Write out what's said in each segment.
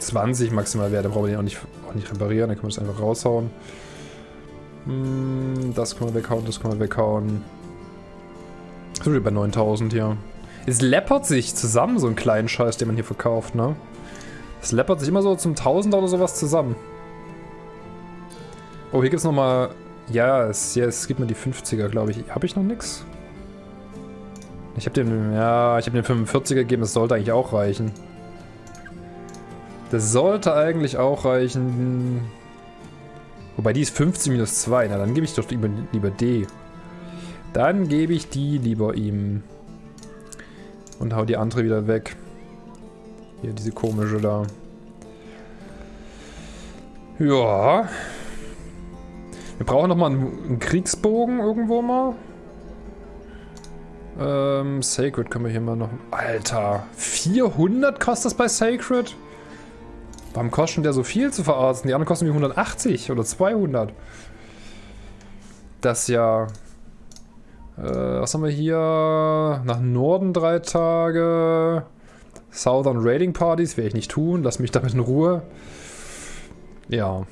20 maximal Wert. Da brauchen wir den auch nicht, auch nicht reparieren. Dann können wir das einfach raushauen. Hm, das können wir weghauen, das können wir weghauen. Sind wir bei 9000 hier. Es läppert sich zusammen, so einen kleinen Scheiß, den man hier verkauft, ne? Es läppert sich immer so zum Tausender oder sowas zusammen. Oh, hier gibt's nochmal... Ja, es, ja, es gibt mir die 50er, glaube ich. Habe ich noch nix? Ich habe den... Ja, ich habe den 45er gegeben. Das sollte eigentlich auch reichen. Das sollte eigentlich auch reichen. Wobei die ist 50 minus 2. Na, dann gebe ich doch lieber, lieber D. Dann gebe ich die lieber ihm. Und hau die andere wieder weg. Hier, diese komische da. Ja. Wir brauchen nochmal einen, einen Kriegsbogen irgendwo mal. Ähm, Sacred können wir hier mal noch... Alter, 400 kostet das bei Sacred? Warum kostet der so viel zu verarzten? Die anderen kosten wie 180 oder 200. Das ja... Äh, was haben wir hier? Nach Norden drei Tage. Southern Raiding Parties werde ich nicht tun. Lass mich damit in Ruhe. Ja.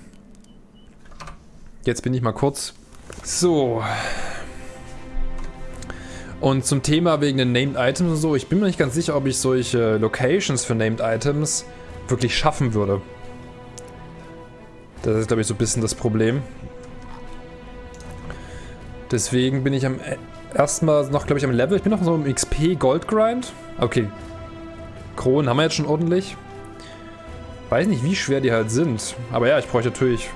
Jetzt bin ich mal kurz... So. Und zum Thema wegen den Named Items und so. Ich bin mir nicht ganz sicher, ob ich solche Locations für Named Items wirklich schaffen würde. Das ist, glaube ich, so ein bisschen das Problem. Deswegen bin ich am e- erstmal noch, glaube ich, am Level. Ich bin noch so im XP Gold Grind. Okay. Kronen haben wir jetzt schon ordentlich. Weiß nicht, wie schwer die halt sind. Aber ja, ich bräuchte natürlich...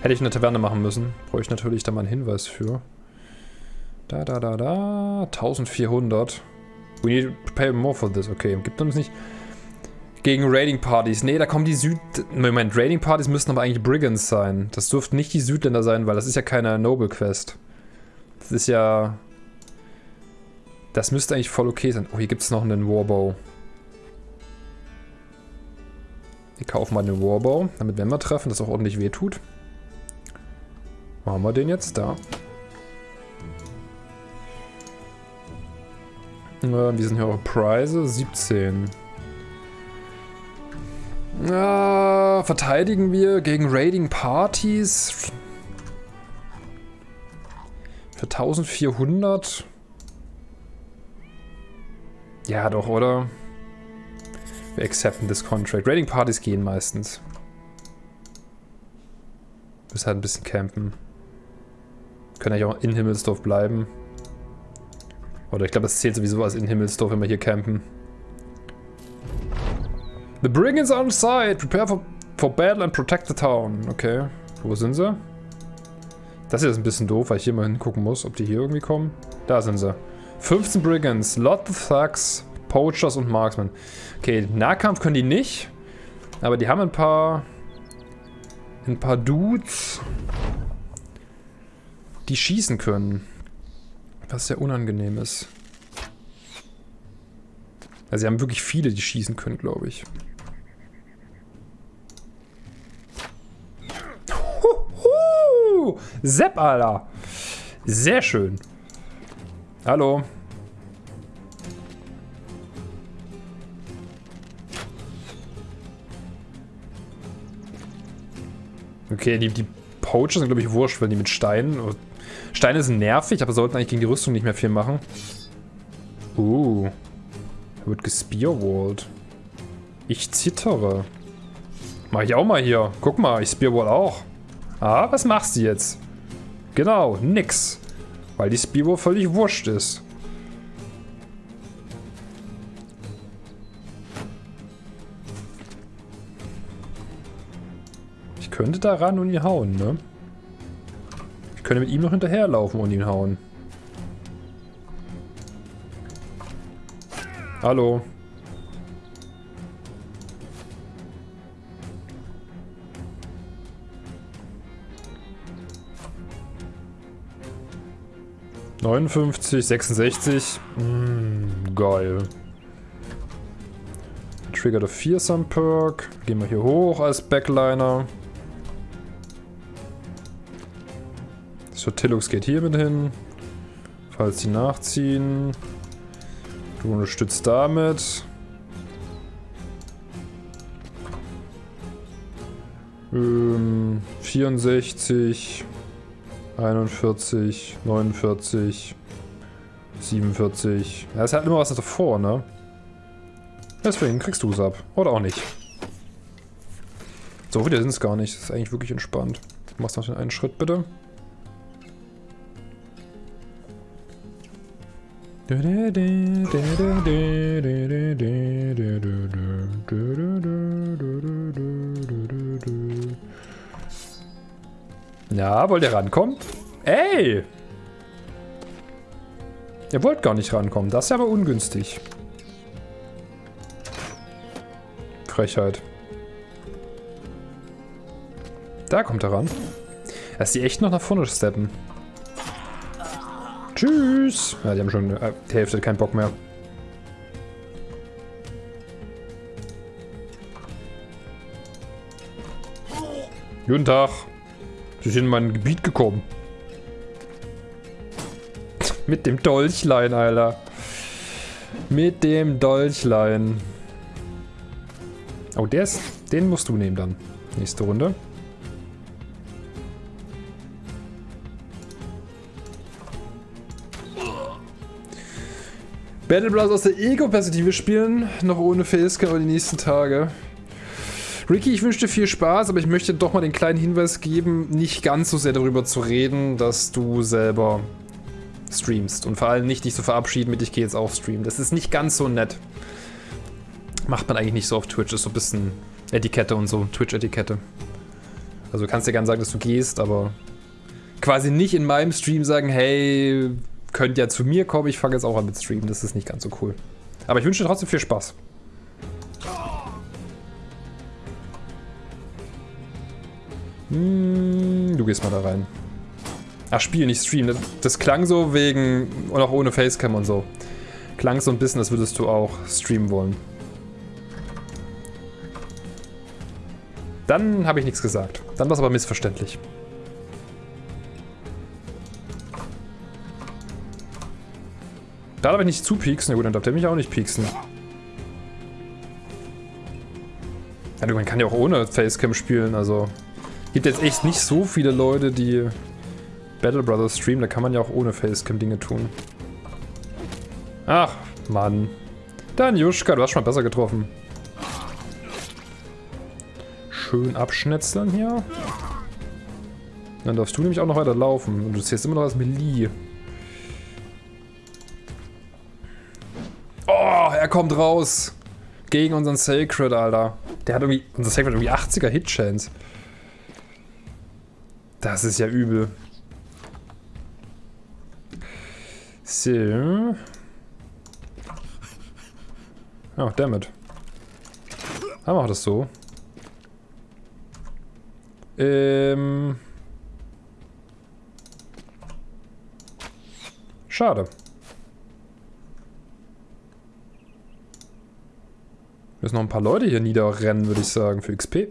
Hätte ich eine Taverne machen müssen. Bräuchte ich natürlich da mal einen Hinweis für. Da, da, da, da. 1400. We need to pay more for this. Okay, gibt uns nicht... Gegen Raiding Partys. Nee, da kommen die Süd... Moment, Raiding Partys müssten aber eigentlich Brigands sein. Das dürften nicht die Südländer sein, weil das ist ja keine Noble Quest. Das ist ja... Das müsste eigentlich voll okay sein. Oh, hier gibt es noch einen Warbow. Wir kaufen mal den Warbow, damit wenn wir treffen, das auch ordentlich wehtut. Wo haben wir den jetzt? Da. Äh, wie sind hier eure Preise? 17. Ja, verteidigen wir gegen Raiding Parties. Für 1400. Ja, doch, oder? Wir accepten this contract. Raiding Parties gehen meistens. Müssen halt ein bisschen campen. Können eigentlich auch in Himmelsdorf bleiben. Oder ich glaube, das zählt sowieso als in Himmelsdorf, wenn wir hier campen. The Brigands on side. Prepare for, for battle and protect the town. Okay. Wo sind sie? Das hier ist ein bisschen doof, weil ich hier mal hingucken muss, ob die hier irgendwie kommen. Da sind sie. 15 Brigands, lot of Thugs, Poachers und Marksmen. Okay, Nahkampf können die nicht. Aber die haben ein paar... Ein paar Dudes, die schießen können. Was sehr unangenehm ist. Also sie haben wirklich viele, die schießen können, glaube ich. Sepp, Alter! Sehr schön. Hallo. Okay, die, die Poacher sind, glaube ich, wurscht, weil die mit Steinen... Steine sind nervig, aber sollten eigentlich gegen die Rüstung nicht mehr viel machen. Uh. Er wird gespearwallt. Ich zittere. Mach ich auch mal hier. Guck mal, ich spearwall auch. Ah, was machst du jetzt? Genau, nix. Weil die Spearwall völlig wurscht ist. Ich könnte da ran und ihn hauen, ne? Ich könnte mit ihm noch hinterherlaufen und ihn hauen. Hallo. Neunundfünfzig, sechsundsechzig. Mm, geil. Trigger the Fearsome Perk. Gehen wir hier hoch als Backliner. So, Tillux geht hier mit hin. Falls sie nachziehen. Du unterstützt damit. Ähm, 64, 41, 49, 47. Ja, ist halt immer was davor, ne? Deswegen kriegst du es ab. Oder auch nicht. So viele sind es gar nicht. Das ist eigentlich wirklich entspannt. Du machst noch den einen Schritt, bitte. Ja, wollt ihr rankommen? Ey! Ihr wollt gar nicht rankommen. Das ist aber ungünstig. Frechheit. Da kommt er ran. Dass die echt noch nach vorne steppen. Tschüss. Ja, die haben schon äh, die Hälfte keinen Bock mehr. Guten Tag. Sie sind in mein Gebiet gekommen. Mit dem Dolchlein, Alter. Mit dem Dolchlein. Oh, der ist... Den musst du nehmen dann. Nächste Runde. Battle Bros aus der Ego-Perspektive spielen, noch ohne Facecam die nächsten Tage. Ricky, ich wünsche dir viel Spaß, aber ich möchte doch mal den kleinen Hinweis geben, nicht ganz so sehr darüber zu reden, dass du selber streamst. Und vor allem nicht dich zu so verabschieden mit, ich gehe jetzt auch streamen. Das ist nicht ganz so nett. Macht man eigentlich nicht so auf Twitch, ist so ein bisschen Etikette und so, Twitch-Etikette. Also du kannst dir gerne sagen, dass du gehst, aber quasi nicht in meinem Stream sagen, hey, könnt ja zu mir kommen, ich fange jetzt auch an mit Streamen, das ist nicht ganz so cool. Aber ich wünsche dir trotzdem viel Spaß. Hm, du gehst mal da rein. Ach, Spiel, nicht Stream. Das, das klang so wegen, und auch ohne Facecam und so. Klang so ein bisschen, als würdest du auch streamen wollen. Dann habe ich nichts gesagt. Dann war es aber missverständlich. Da darf ich nicht zupieksen. Na gut, dann darf der mich auch nicht pieksen. Ja, man kann ja auch ohne Facecam spielen, also... Gibt jetzt echt nicht so viele Leute, die Battle Brothers streamen. Da kann man ja auch ohne Facecam Dinge tun. Ach, Mann. Dann Juschka, du hast schon mal besser getroffen. Schön abschnetzeln hier. Dann darfst du nämlich auch noch weiter laufen. Und du zählst immer noch als Melee. Oh, er kommt raus. Gegen unseren Sacred, Alter. Der hat irgendwie, unser Sacred hat irgendwie 80er Hitchance. Das ist ja übel. So. Oh, damit. Dann macht das so. Ähm. Schade. Müssen noch ein paar Leute hier niederrennen, würde ich sagen, für XP.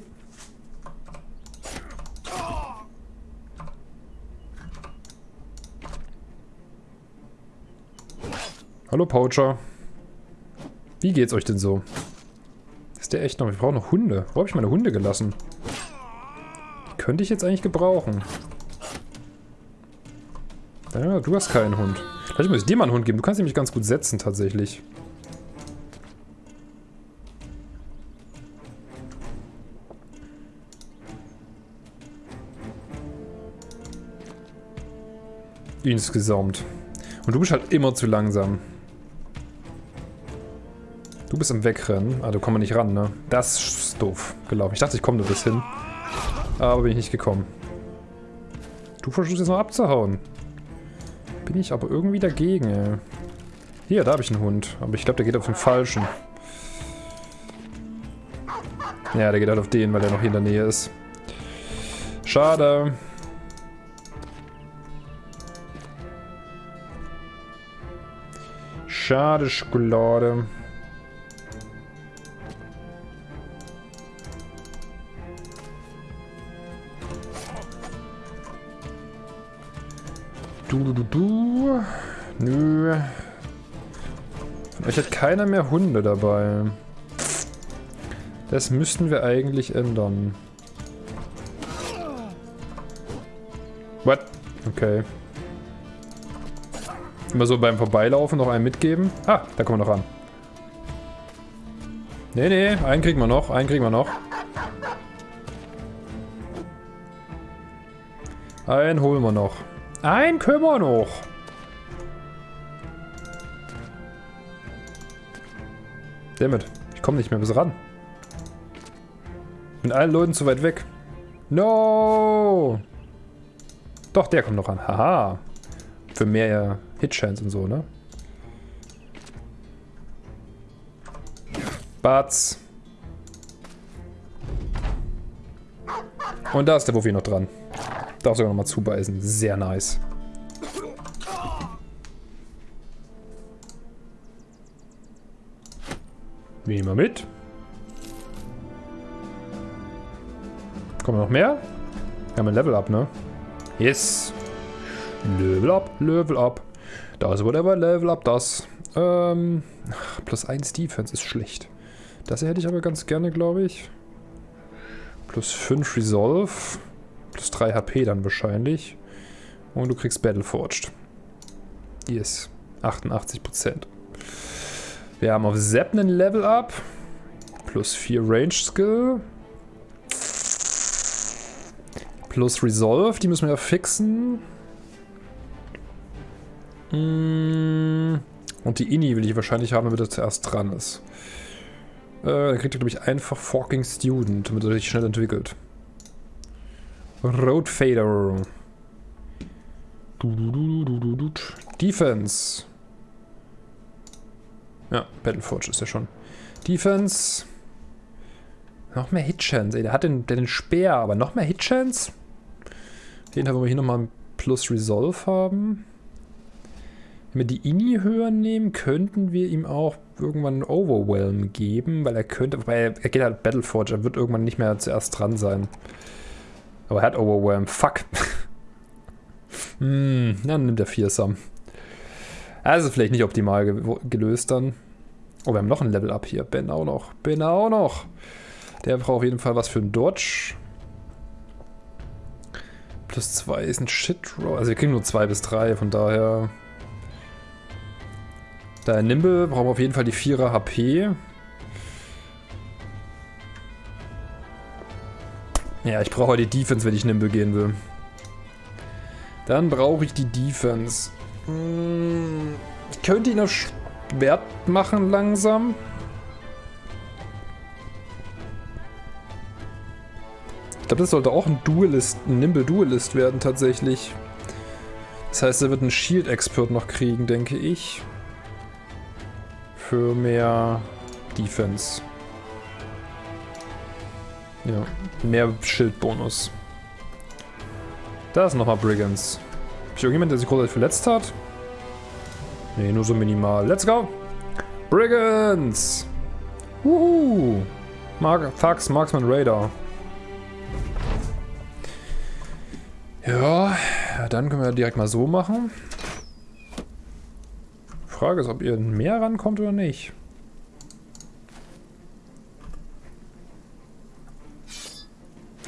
Hallo Poacher. Wie geht's euch denn so? Ist der echt noch? Ich brauche noch Hunde. Wo habe ich meine Hunde gelassen? Die könnte ich jetzt eigentlich gebrauchen. Ja, du hast keinen Hund. Vielleicht muss ich dir mal einen Hund geben. Du kannst nämlich ganz gut setzen, tatsächlich. Insgesamt. Und du bist halt immer zu langsam. Du bist im Wegrennen. Ah, du kommst nicht ran, ne? Das ist doof gelaufen. Ich dachte, ich komme nur bis hin. Aber bin ich nicht gekommen. Du versuchst jetzt noch abzuhauen. Bin ich aber irgendwie dagegen, ey. Hier, da habe ich einen Hund. Aber ich glaube, der geht auf den falschen. Ja, der geht halt auf den, weil er noch hier in der Nähe ist. Schade. Schade, Schokolade. Du, du, du, du. Nö. Euch hat keiner mehr Hunde dabei. Das müssten wir eigentlich ändern. What? Okay. Immer so beim Vorbeilaufen noch einen mitgeben. Ah, da kommen wir noch ran. Nee, nee, einen kriegen wir noch, einen kriegen wir noch. Einen holen wir noch. Können wir noch. Damit, ich komme nicht mehr bis ran. Mit allen Leuten zu weit weg. No! Doch, der kommt noch ran. Haha. Für mehr Hitchance und so, ne? Batz. Und da ist der Wuffi noch dran. Darf sogar noch mal zubeißen. Sehr nice. Nehmen wir mit. Kommen noch mehr? Wir haben ein Level Up, ne? Yes. Level Up, Level Up. Das whatever, Level Up, das. Ähm, plus 1 Defense ist schlecht. Das hätte ich aber ganz gerne, glaube ich. Plus 5 Resolve. Plus 3 HP dann wahrscheinlich. Und du kriegst Battleforged. Yes. 88%. Wir haben auf Zap einen Level Up. Plus 4 Range Skill. Plus Resolve, die müssen wir ja fixen. Mm. Und die Inni will ich wahrscheinlich haben, damit er zuerst dran ist. Äh, dann kriegt er, glaube ich, einfach Forking Student, damit er sich schnell entwickelt. Road Fader. Defense. Ja, Battleforge ist ja schon. Defense. Noch mehr Hitchance, ey. Der hat den, der den Speer, aber noch mehr Hitchance? Den haben wir hier nochmal ein Plus Resolve haben. Wenn wir die Ini höher nehmen, könnten wir ihm auch irgendwann Overwhelm geben, weil er könnte, weil er geht halt Battleforge, er wird irgendwann nicht mehr zuerst dran sein. Aber er hat Overwhelm, fuck. hm, dann nimmt er Fearsome. Also vielleicht nicht optimal ge gelöst dann. Oh, wir haben noch ein Level Up hier. Ben auch noch. Ben auch noch. Der braucht auf jeden Fall was für einen Dodge. Plus 2 ist ein Shit Roll. Also wir kriegen nur 2 bis 3, von daher... Da Nimble brauchen wir auf jeden Fall die 4er HP. Ja, ich brauche die Defense, wenn ich Nimble gehen will. Dann brauche ich die Defense. Hm, ich könnte ihn auf Schwert machen langsam. Ich glaube, das sollte auch ein Duelist, ein Nimble Duelist werden tatsächlich. Das heißt, er wird einen Shield Expert noch kriegen, denke ich. Für mehr Defense. Ja, mehr Schildbonus. Da ist nochmal Brigands. Ist irgendjemand, der sich großartig verletzt hat? Ne, nur so minimal. Let's go! Brigands! Wuhu! Mark Thugs, Marksman Radar. Ja, dann können wir direkt mal so machen. Frage ist, ob ihr mehr rankommt oder nicht.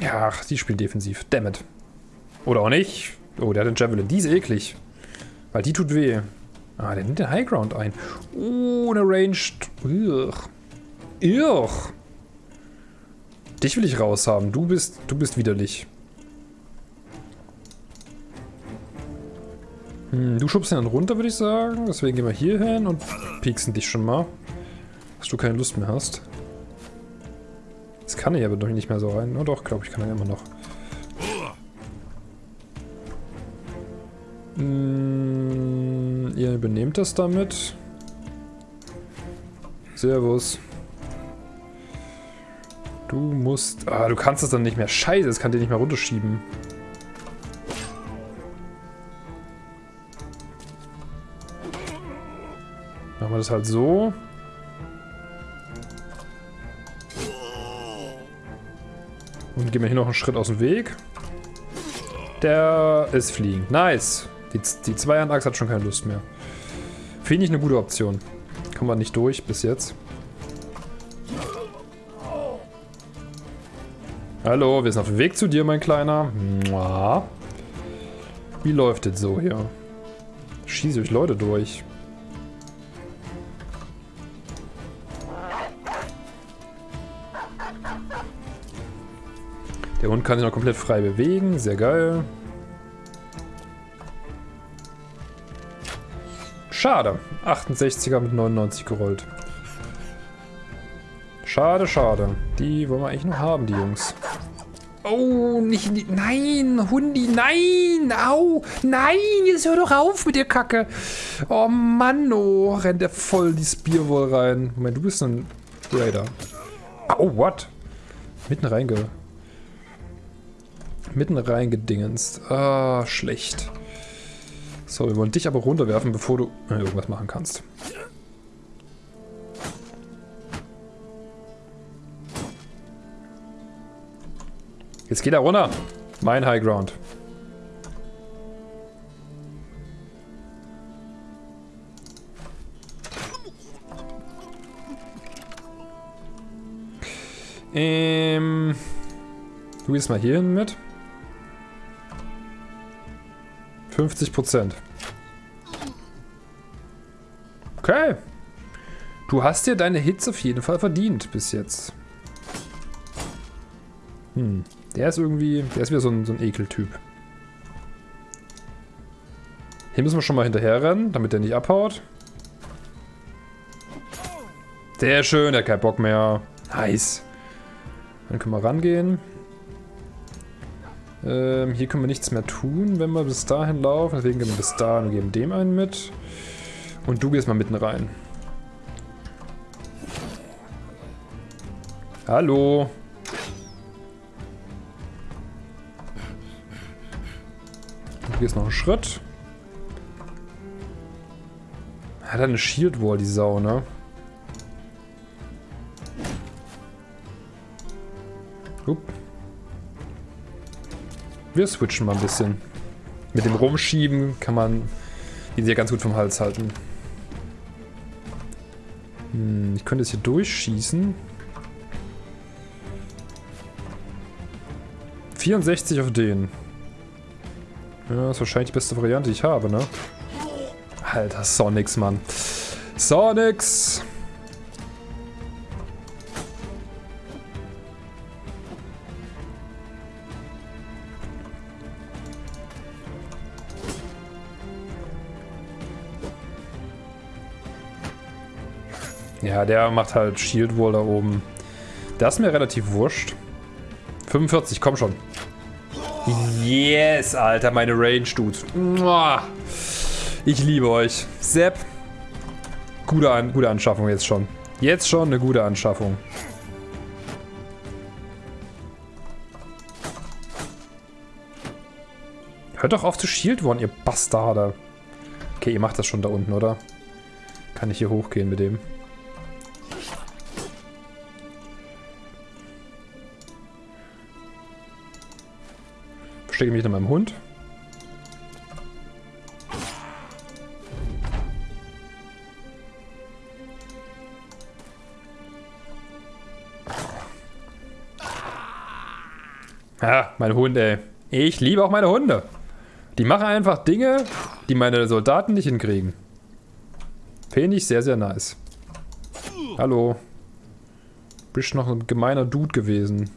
Ja, ach, die spielt defensiv. Dammit. Oder auch nicht. Oh, der hat den Javelin. Die ist eklig. Weil die tut weh. Ah, der nimmt den Highground ein. Oh, eine Ranged. Ugh. Ugh. Dich will ich raushaben. Du bist, du bist widerlich. Hm, du schubst ihn dann runter, würde ich sagen. Deswegen gehen wir hier hin und pieksen dich schon mal. Dass du keine Lust mehr hast. Das kann ich aber doch nicht mehr so rein. Oh doch, glaube ich, kann er immer noch. Hm, ihr übernehmt das damit. Servus. Du musst... Ah, du kannst das dann nicht mehr. Scheiße, das kann dir nicht mehr runterschieben. Machen wir das halt so. Und gehen wir hier noch einen Schritt aus dem Weg. Der ist fliegend. Nice. Die, die Zweihandachse hat schon keine Lust mehr. Finde ich eine gute Option. Kommen wir nicht durch bis jetzt. Hallo, wir sind auf dem Weg zu dir, mein Kleiner. Wie läuft das so hier? Schieße ich Leute durch. Der Hund kann sich noch komplett frei bewegen. Sehr geil. Schade. 68er mit 99 gerollt. Schade, schade. Die wollen wir eigentlich noch haben, die Jungs. Oh, nicht, nicht nein, Hundi, nein, au, nein, jetzt hör doch auf mit der Kacke. Oh Mann, oh, rennt der voll die Spearwall rein. Moment, du bist ein Raider. Oh, what? Mitten reinge... Mitten reingedingenst. Ah, schlecht. So, wir wollen dich aber runterwerfen, bevor du äh, irgendwas machen kannst. Jetzt geht er runter. Mein High Ground. Ähm, du gehst mal hier hin mit. 50 Prozent. Okay. Du hast dir deine Hits auf jeden Fall verdient bis jetzt. Hm. Der ist irgendwie, der ist wieder so ein, so ein Ekeltyp. Hier müssen wir schon mal hinterher rennen, damit der nicht abhaut. Sehr schön, der hat keinen Bock mehr. Nice. Dann können wir rangehen. Ähm, hier können wir nichts mehr tun, wenn wir bis dahin laufen. Deswegen gehen wir bis dahin und geben dem einen mit. Und du gehst mal mitten rein. Hallo. Du gehst noch einen Schritt. Hat er eine Shield Wall, die Sau, ne? Wir switchen mal ein bisschen. Mit dem Rumschieben kann man die sehr ganz gut vom Hals halten. Hm, ich könnte jetzt hier durchschießen. 64 auf den. Ja, das ist wahrscheinlich die beste Variante, die ich habe, ne? Alter, Sonics, Mann. Sonics! Ja, der macht halt Shield Wall da oben. Das ist mir relativ wurscht. 45, komm schon. Yes, Alter, meine Range, Dude. Ich liebe euch. Sepp. Gute, An gute Anschaffung jetzt schon. Jetzt schon eine gute Anschaffung. Hört doch auf zu Shield One, ihr Bastarde. Okay, ihr macht das schon da unten, oder? Kann ich hier hochgehen mit dem? Verstecke mich hinter meinem Hund. Ja, mein Hund, ey. Ich liebe auch meine Hunde. Die machen einfach Dinge, die meine Soldaten nicht hinkriegen. Finde ich sehr, sehr nice. Hallo. Bist noch ein gemeiner Dude gewesen.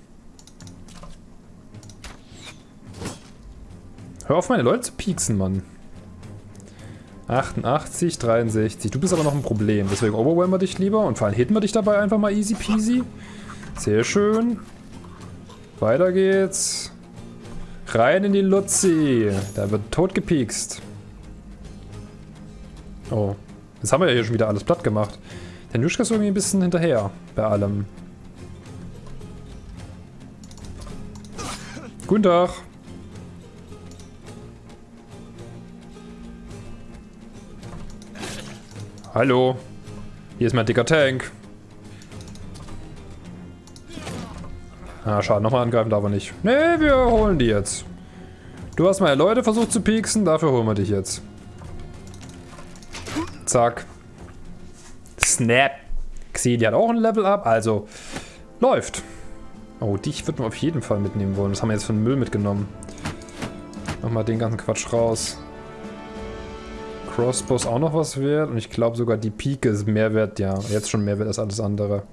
Hör auf, meine Leute zu pieksen, Mann. 88, 63. Du bist aber noch ein Problem. Deswegen overwhelmen wir dich lieber. Und vor allem hitten wir dich dabei einfach mal easy peasy. Sehr schön. Weiter geht's. Rein in die Luzi. Da wird tot gepiekst. Oh. Jetzt haben wir ja hier schon wieder alles platt gemacht. Der Nuschka ist irgendwie ein bisschen hinterher bei allem. Guten Tag. Hallo. Hier ist mein dicker Tank. Ah, schade. Nochmal angreifen darf er nicht. Nee, wir holen die jetzt. Du hast meine Leute versucht zu pieksen, dafür holen wir dich jetzt. Zack. Snap. Xie, die hat auch ein Level Up, also läuft. Oh, dich wird man auf jeden Fall mitnehmen wollen. Das haben wir jetzt von Müll mitgenommen. Mach mal den ganzen Quatsch raus. Crossbow ist auch noch was wert und ich glaube sogar die Pike ist mehr wert, ja. Jetzt schon mehr wert als alles andere.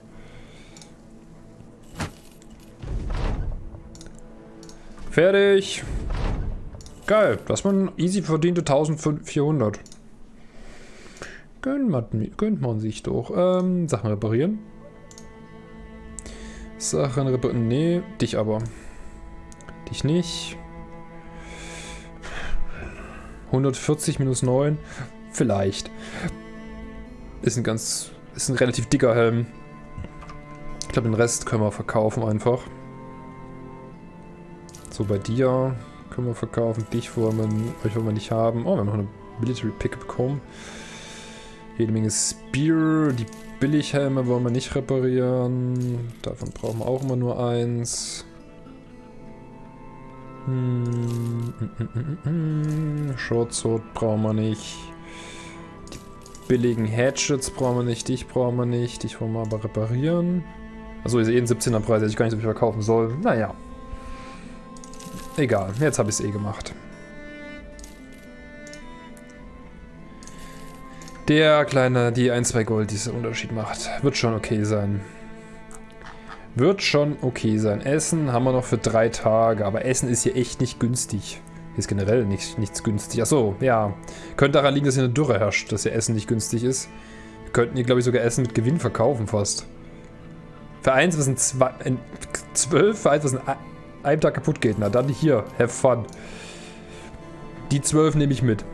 Fertig. Geil, das man easy verdiente 1400. Gönnt man, gönnt man sich doch. Ähm, Sachen reparieren. Sachen reparieren. Nee, dich aber. Dich nicht. 140 minus 9. Vielleicht. Ist ein ganz. Ist ein relativ dicker Helm. Ich glaube, den Rest können wir verkaufen einfach. So, bei dir können wir verkaufen. Dich wollen wir, euch wollen wir nicht haben. Oh, wir haben noch eine Military Pick bekommen. Jede Menge Spear. Die Billighelme wollen wir nicht reparieren. Davon brauchen wir auch immer nur eins. Hm, Sword brauchen wir nicht. Die billigen Hatchets brauchen wir nicht. Dich brauchen wir nicht. Dich wollen wir aber reparieren. Also ist eh ein 17er Preis, hätte ich gar nicht so viel verkaufen soll. Naja. Egal, jetzt habe ich es eh gemacht. Der kleine, die 1, 2 Gold, die diesen Unterschied macht. Wird schon okay sein. Wird schon okay sein. Essen haben wir noch für drei Tage, aber Essen ist hier echt nicht günstig. Hier ist generell nicht, nichts günstig. Achso, ja. Könnte daran liegen, dass hier eine Dürre herrscht, dass hier Essen nicht günstig ist. Wir könnten hier, glaube ich, sogar Essen mit Gewinn verkaufen fast. Für eins, was in zwei, in zwölf, für eins, was in einem Tag kaputt geht. Na dann hier, have fun. Die zwölf nehme ich mit.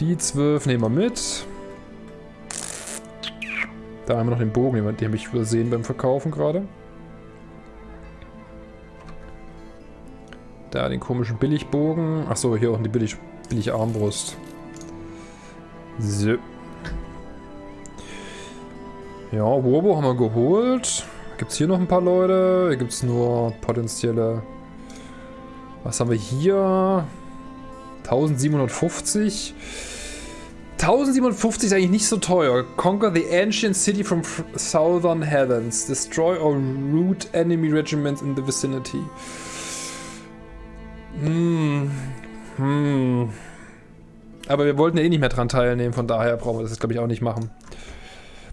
Die zwölf nehmen wir mit. Da haben wir noch den Bogen, den habe ich übersehen beim Verkaufen gerade. Da den komischen Billigbogen. Achso, hier auch die Billig, billig Armbrust. So. Ja, Wobo haben wir geholt. Gibt es hier noch ein paar Leute? Hier gibt es nur potenzielle... Was haben wir hier? 1750. 1057 ist eigentlich nicht so teuer. Conquer the ancient city from southern heavens. Destroy or root enemy regiments in the vicinity. Hm. Hm. Aber wir wollten ja eh nicht mehr dran teilnehmen, von daher brauchen wir das jetzt, glaube ich, auch nicht machen.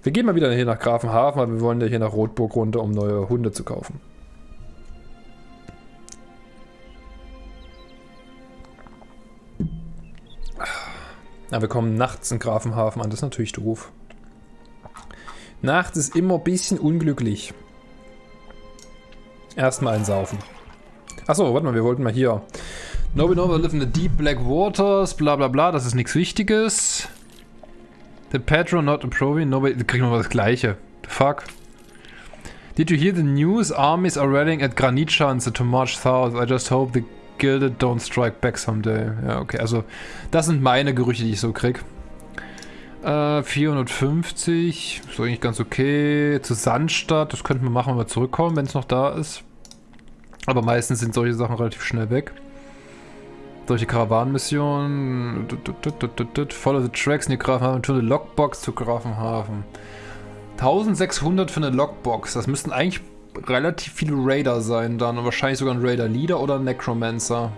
Wir gehen mal wieder hier nach Grafenhafen, weil wir wollen ja hier nach Rotburg runter, um neue Hunde zu kaufen. Ja, wir kommen nachts in Grafenhafen an, das ist natürlich doof. Nachts ist immer ein bisschen unglücklich. Erstmal einsaufen. Achso, warte mal, wir wollten mal hier. Nobody knows live in the deep black waters, bla bla bla, das ist nichts Wichtiges. The Petro not approving, nobody, da kriegen wir das gleiche. The fuck? Did you hear the news? Armies are rallying at Granitschanze to march south. I just hope the Gilded Don't Strike Back Someday. Ja, okay. Also, das sind meine Gerüchte, die ich so krieg. Äh, 450. Ist eigentlich ganz okay. Zu Sandstadt. Das könnten wir machen, wenn wir zurückkommen, wenn es noch da ist. Aber meistens sind solche Sachen relativ schnell weg. Solche Karawanenmissionen. Follow the tracks in die Grafenhafen. To the Lockbox zu Grafenhafen. 1600 für eine Lockbox. Das müssten eigentlich relativ viele Raider sein dann. Und wahrscheinlich sogar ein Raider Leader oder ein Necromancer.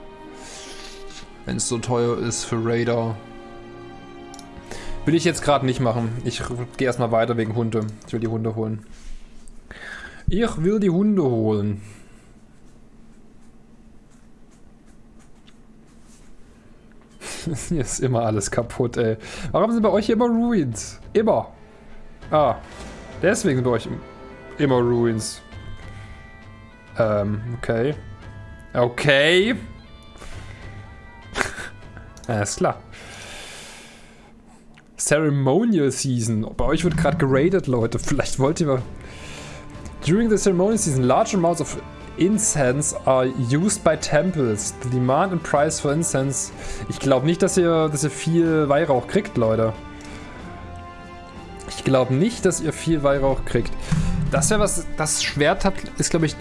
Wenn es so teuer ist für Raider. Will ich jetzt gerade nicht machen. Ich gehe erstmal weiter wegen Hunde. Ich will die Hunde holen. Ich will die Hunde holen. hier ist immer alles kaputt, ey. Warum sind bei euch immer Ruins? Immer. Ah. Deswegen sind bei euch immer Ruins. Ähm, okay. Okay. Alles klar. Ceremonial Season. Bei euch wird gerade geradet, Leute. Vielleicht wollt ihr mal... During the ceremonial season, large amounts of incense are used by temples. The demand and price for incense. Ich glaube nicht, dass ihr, dass ihr viel Weihrauch kriegt, Leute. Ich glaube nicht, dass ihr viel Weihrauch kriegt. Das wäre was... Das Schwert hat, ist, glaube ich,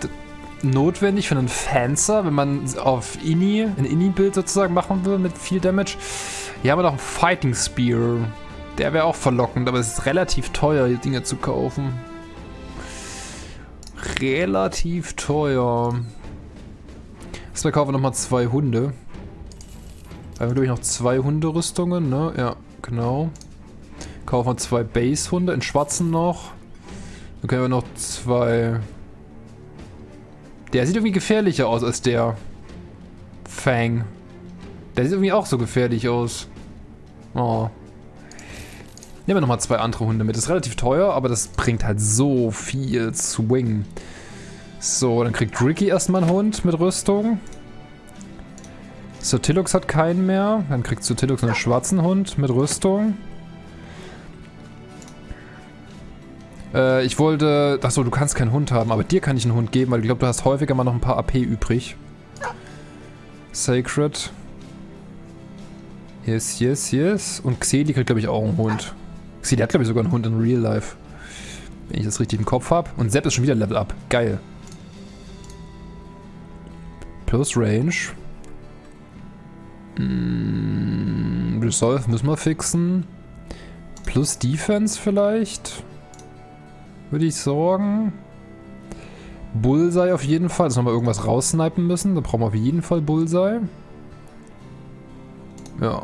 notwendig für einen Fancer, wenn man auf Ini, ein Ini-Bild sozusagen machen will mit viel Damage. Hier haben wir noch einen Fighting Spear. Der wäre auch verlockend, aber es ist relativ teuer, die Dinge zu kaufen. Relativ teuer. Erstmal kaufen wir nochmal zwei Hunde. Da haben wir, glaube ich, noch zwei Hunderüstungen, ne? Ja, genau. Kaufen wir zwei Base-Hunde, in schwarzen noch. Dann können wir noch zwei... Der sieht irgendwie gefährlicher aus als der Fang. Der sieht irgendwie auch so gefährlich aus. Oh. Nehmen wir nochmal zwei andere Hunde mit. Das ist relativ teuer, aber das bringt halt so viel Swing. So, dann kriegt Ricky erstmal einen Hund mit Rüstung. Sotilux hat keinen mehr. Dann kriegt Sotilux einen schwarzen Hund mit Rüstung. Äh, ich wollte... Achso, du kannst keinen Hund haben, aber dir kann ich einen Hund geben, weil ich glaube, du hast häufiger mal noch ein paar AP übrig. Sacred. Yes, yes, yes. Und Xeli kriegt, glaube ich, auch einen Hund. Xeli hat, glaube ich, sogar einen Hund in Real Life. Wenn ich das richtig im Kopf habe. Und Sepp ist schon wieder Level Up. Geil. Plus Range. Mm, Resolve müssen wir fixen. Plus Defense vielleicht. Würde ich sagen. Bullseye auf jeden Fall. Dass wir mal irgendwas raussnipen müssen. Da brauchen wir auf jeden Fall Bullseye. Ja.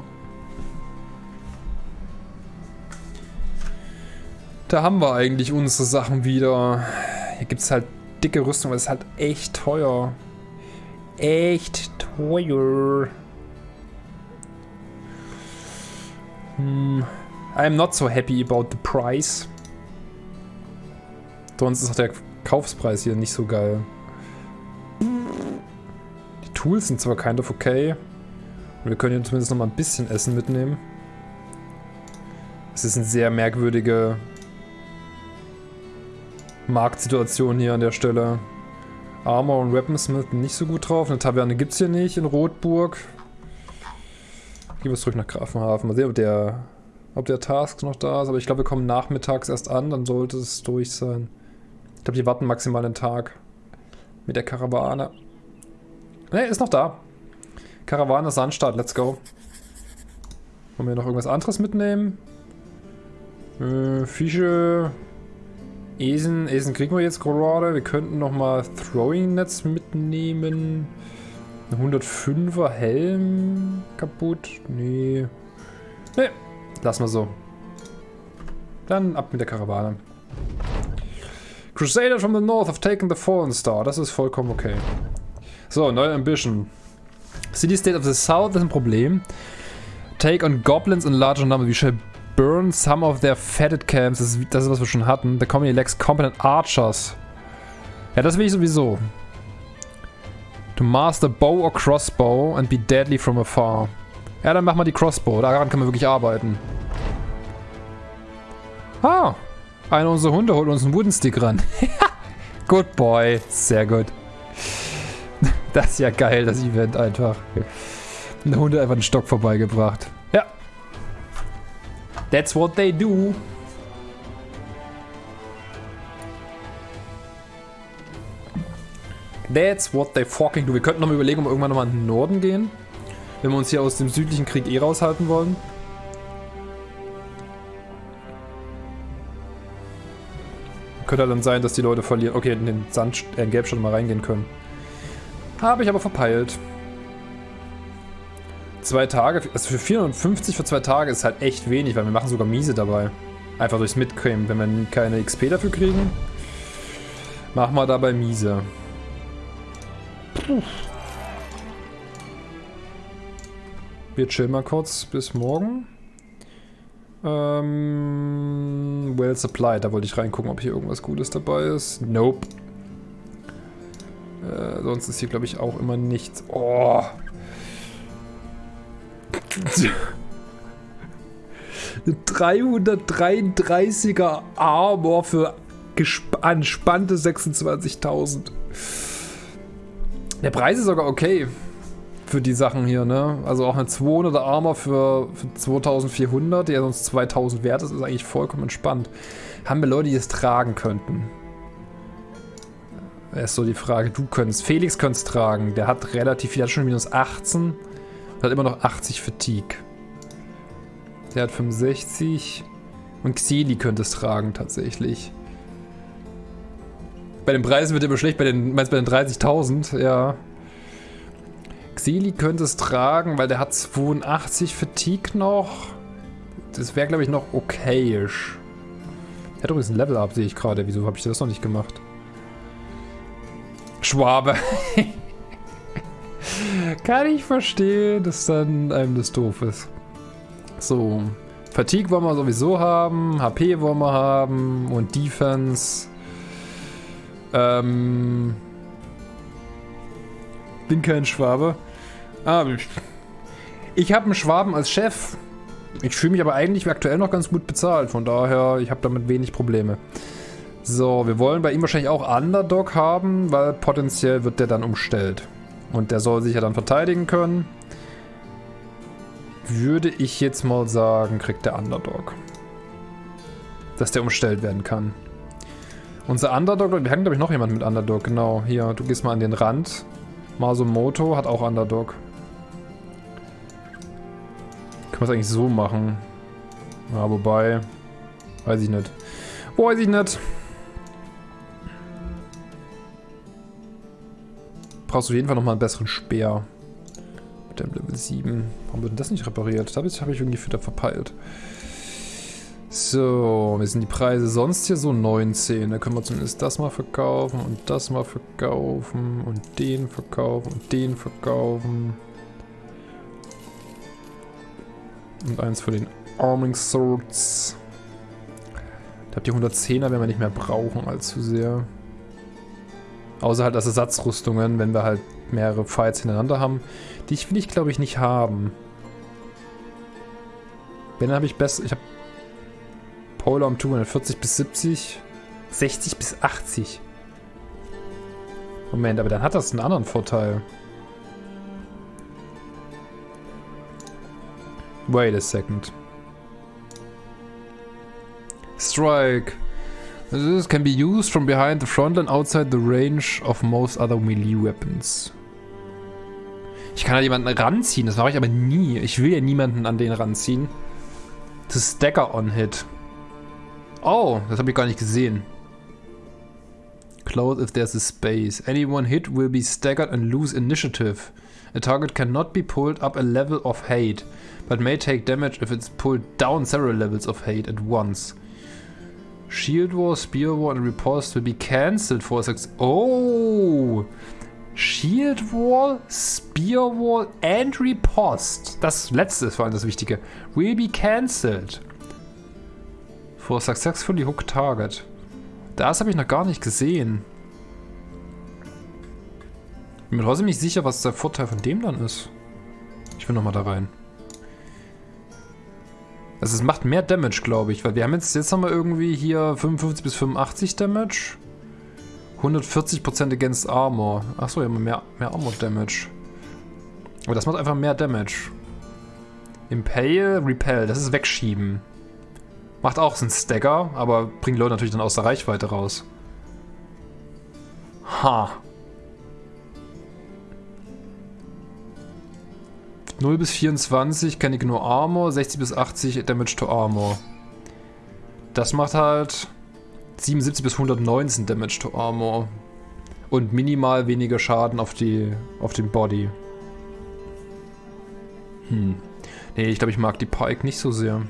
Da haben wir eigentlich unsere Sachen wieder. Hier gibt es halt dicke Rüstung, aber es ist halt echt teuer. Echt teuer. Hm. I'm not so happy about the price. Sonst ist auch der Kaufspreis hier nicht so geil. Die Tools sind zwar kind of okay. Und wir können hier zumindest noch mal ein bisschen Essen mitnehmen. Es ist eine sehr merkwürdige Marktsituation hier an der Stelle. Armor und Weaponsmith nicht so gut drauf. Eine Taverne gibt es hier nicht in Rotburg. Gehen wir zurück nach Grafenhafen. Mal sehen, ob der, ob der Task noch da ist. Aber ich glaube, wir kommen nachmittags erst an. Dann sollte es durch sein. Ich glaube, die warten maximal einen Tag. Mit der Karawane. Ne, ist noch da. Karawane Sandstadt, let's go. Wollen wir noch irgendwas anderes mitnehmen? Äh, Fische. Esen. Esen kriegen wir jetzt gerade. Wir könnten nochmal Throwing-Netz mitnehmen. 105er Helm kaputt? Nee. Nee, lassen wir so. Dann ab mit der Karawane. Crusaders from the north have taken the Fallen Star. Das ist vollkommen okay. So, neue Ambition. City State of the South ist ein Problem. Take on Goblins in larger numbers. We shall burn some of their fetid camps. Das ist, das ist was wir schon hatten. The community lacks competent archers. Ja, das will ich sowieso. To master bow or crossbow and be deadly from afar. Ja, dann machen wir die Crossbow. Daran können wir wirklich arbeiten. Ah, einer unserer Hunde holt uns einen Wooden Stick ran. good boy. Sehr gut. Das ist ja geil, das Event einfach. Ein Hund hat einfach einen Stock vorbeigebracht. Ja. That's what they do. That's what they fucking do. Wir könnten noch mal überlegen, ob wir irgendwann nochmal in den Norden gehen. Wenn wir uns hier aus dem südlichen Krieg eh raushalten wollen. Könnte dann sein, dass die Leute verlieren. Okay, in den Sand, äh, in Gelbstadt mal reingehen können. Habe ich aber verpeilt. Zwei Tage, also für 450 für zwei Tage ist halt echt wenig, weil wir machen sogar miese dabei. Einfach durchs Mitcream. Wenn wir keine XP dafür kriegen, machen wir dabei miese. Puh. Wir chillen mal kurz bis morgen. Ähm, well supplied, da wollte ich reingucken, ob hier irgendwas Gutes dabei ist. Nope. Äh, sonst ist hier, glaube ich, auch immer nichts. Oh. Eine 333er Armor für anspannte 26.000. Der Preis ist sogar okay für die Sachen hier, ne? Also auch eine 200er Armor für, für 2400, der sonst 2000 wert ist, ist eigentlich vollkommen entspannt. Haben wir Leute, die es tragen könnten? ist so die Frage. Du könntest. Felix könnte es tragen. Der hat relativ viel. Der hat schon minus 18. Hat immer noch 80 Fatigue. Der hat 65. Und Xeli könnte es tragen, tatsächlich. Bei den Preisen wird er immer schlecht. Bei den, meinst bei den 30.000? Ja. Seli könnte es tragen, weil der hat 82 Fatigue noch. Das wäre, glaube ich, noch okayisch. Er hat übrigens ein Level-Up, sehe ich gerade. Wieso habe ich das noch nicht gemacht? Schwabe. Kann ich verstehen, dass dann einem das doof ist. So. Fatigue wollen wir sowieso haben. HP wollen wir haben. Und Defense. Ähm. Bin kein Schwabe. Ah, ich habe einen Schwaben als Chef. Ich fühle mich aber eigentlich aktuell noch ganz gut bezahlt. Von daher, ich habe damit wenig Probleme. So, wir wollen bei ihm wahrscheinlich auch Underdog haben, weil potenziell wird der dann umstellt. Und der soll sich ja dann verteidigen können. Würde ich jetzt mal sagen, kriegt der Underdog. Dass der umstellt werden kann. Unser Underdog, wir haben glaube ich noch jemand mit Underdog, genau. Hier, du gehst mal an den Rand. Masumoto hat auch Underdog. Können wir es eigentlich so machen? Ja, wobei... Weiß ich nicht. Weiß ich nicht. Brauchst du auf jeden Fall nochmal einen besseren Speer. Mit dem Level 7. Warum wird denn das nicht repariert? Das habe ich, hab ich irgendwie wieder verpeilt. So, wie sind die Preise sonst hier so 19. Da können wir zumindest das mal verkaufen und das mal verkaufen und den verkaufen und den verkaufen. Und eins für den Arming Swords. Ich glaube, die 110er werden wir nicht mehr brauchen allzu sehr. Außer halt als Ersatzrüstungen, wenn wir halt mehrere Fights hintereinander haben. Die will ich, glaube ich, nicht haben. Wenn, habe ich besser... Ich habe Polar um 240 bis 70. 60 bis 80. Moment, aber dann hat das einen anderen Vorteil. Wait a second. Strike. This can be used from behind the front and outside the range of most other melee weapons. Ich kann da jemanden ranziehen, das mache ich aber nie. Ich will ja niemanden an den ranziehen. To stagger on hit. Oh, das habe ich gar nicht gesehen. Close if there's a space. Anyone hit will be staggered and lose initiative. A target cannot be pulled up a level of hate, but may take damage if it's pulled down several levels of hate at once. Shield Wall, Spear Wall and Riposte will be cancelled for success. Oh! Shield Wall, Spear Wall and Riposte. Das letzte ist vor allem das Wichtige. Will be cancelled. For successfully hooked target. Das habe ich noch gar nicht gesehen. Bin mir trotzdem nicht sicher, was der Vorteil von dem dann ist. Ich will nochmal da rein. Also es macht mehr Damage, glaube ich, weil wir haben jetzt, jetzt haben wir irgendwie hier 55 bis 85 Damage. 140% against Armor. Achso, haben mehr, mehr Armor Damage. Aber das macht einfach mehr Damage. Impale, Repel, das ist Wegschieben. Macht auch einen Stagger, aber bringt Leute natürlich dann aus der Reichweite raus. Ha. 0 bis 24 kann ich nur Armor, 60 bis 80 Damage to Armor. Das macht halt 77 bis 119 Damage to Armor. Und minimal weniger Schaden auf, die, auf den Body. Hm. Nee, ich glaube, ich mag die Pike nicht so sehr.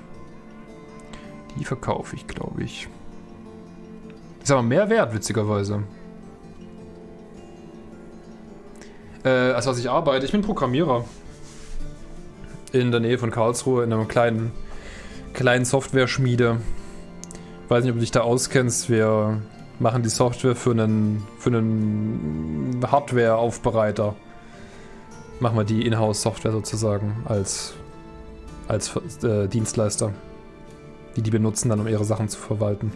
Die verkaufe ich, glaube ich. Ist aber mehr wert, witzigerweise. Äh, als was ich arbeite. Ich bin Programmierer. In der Nähe von Karlsruhe, in einer kleinen, kleinen Software-Schmiede. Weiß nicht, ob du dich da auskennst. Wir machen die Software für einen, für einen Hardware-Aufbereiter. Machen wir die Inhouse-Software sozusagen als, als äh, Dienstleister die die benutzen dann, um ihre Sachen zu verwalten.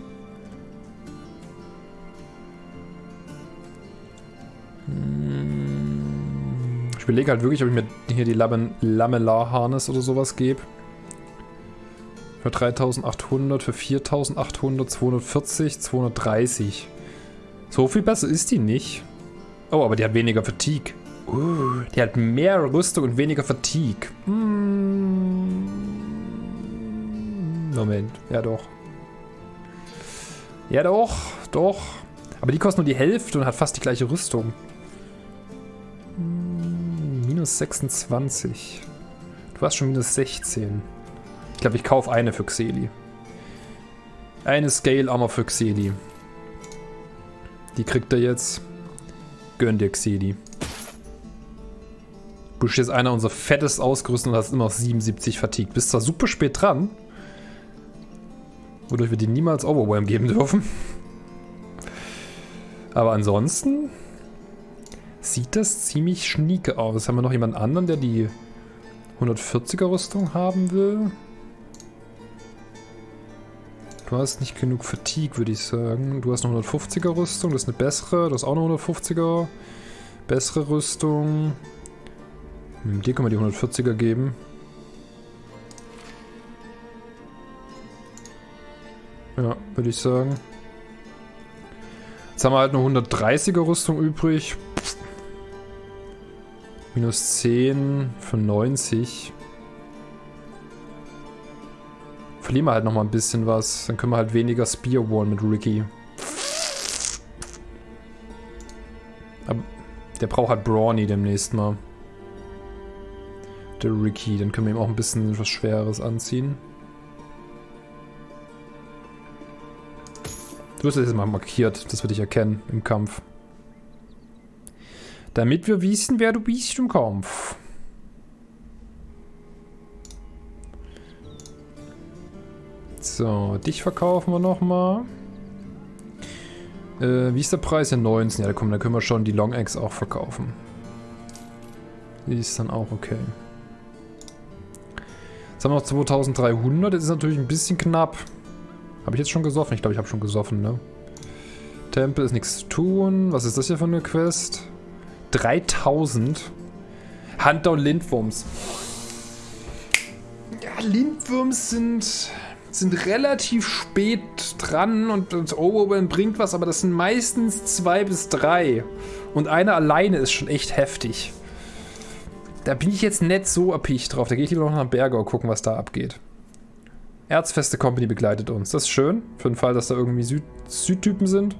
Überlege halt wirklich, ob ich mir hier die Lamellar-Harness oder sowas gebe. Für 3800, für 4800, 240, 230. So viel besser ist die nicht. Oh, aber die hat weniger Fatigue. Uh, die hat mehr Rüstung und weniger Fatigue. Hm. Moment, ja doch. Ja doch, doch. Aber die kostet nur die Hälfte und hat fast die gleiche Rüstung. Minus 26. Du hast schon minus 16. Ich glaube, ich kaufe eine für Xeli. Eine Scale Armor für Xeli. Die kriegt er jetzt. Gönn dir, Xeli. Du bist jetzt einer unserer fettest ausgerüstet und hast immer noch 77 Fatigue. Bist zwar super spät dran, wodurch wir dir niemals Overwhelm geben dürfen. Aber ansonsten sieht das ziemlich schnieke aus. Haben wir noch jemanden anderen, der die 140er Rüstung haben will? Du hast nicht genug Fatigue, würde ich sagen. Du hast eine 150er Rüstung, das ist eine bessere. Du hast auch eine 150er. Bessere Rüstung. Hm, dir können wir die 140er geben. Ja, würde ich sagen. Jetzt haben wir halt eine 130er Rüstung übrig. Minus 10 für 90. Verlieren wir halt nochmal ein bisschen was. Dann können wir halt weniger Spear One mit Ricky. Aber der braucht halt Brawny demnächst mal. Der Ricky. Dann können wir ihm auch ein bisschen was Schweres anziehen. Du wirst jetzt mal markiert, dass wir dich erkennen im Kampf. Damit wir wissen, wer du bist im Kampf. So, dich verkaufen wir nochmal. Äh, wie ist der Preis? Ja, 19. Ja, komm, dann können wir schon die Long Eggs auch verkaufen. Die ist dann auch okay. Jetzt haben wir noch 2300. Das ist natürlich ein bisschen knapp. Habe ich jetzt schon gesoffen? Ich glaube, ich habe schon gesoffen, ne? Tempel ist nichts zu tun. Was ist das hier für eine Quest? 3000. Hunter und Lindwurms. Ja, Lindwurms sind, sind relativ spät dran und, und Overwhelm bringt was, aber das sind meistens zwei bis drei. Und einer alleine ist schon echt heftig. Da bin ich jetzt nicht so erpicht drauf. Da gehe ich lieber noch nach Bergau gucken, was da abgeht. Erzfeste Company begleitet uns. Das ist schön. Für den Fall, dass da irgendwie Süd Südtypen sind.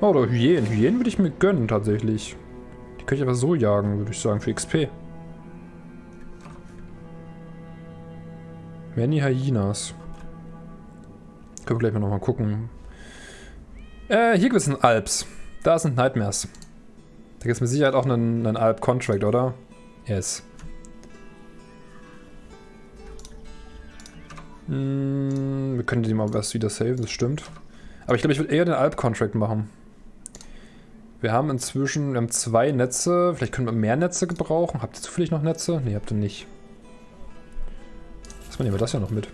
Oh, oder Hyänen. Hyänen würde ich mir gönnen, tatsächlich. Die könnte ich aber so jagen, würde ich sagen, für XP. Many Hyenas. Können wir gleich mal nochmal gucken. Äh, hier gibt es einen Alps. Da sind Nightmares. Da gibt es mit Sicherheit auch einen, einen Alp-Contract, oder? Yes. Hm, wir können die mal was wieder saven, das stimmt. Aber ich glaube, ich würde eher den Alp-Contract machen. Wir haben inzwischen, wir haben zwei Netze. Vielleicht können wir mehr Netze gebrauchen. Habt ihr zufällig noch Netze? Ne, habt ihr nicht. Was nehmen wir das ja noch mit?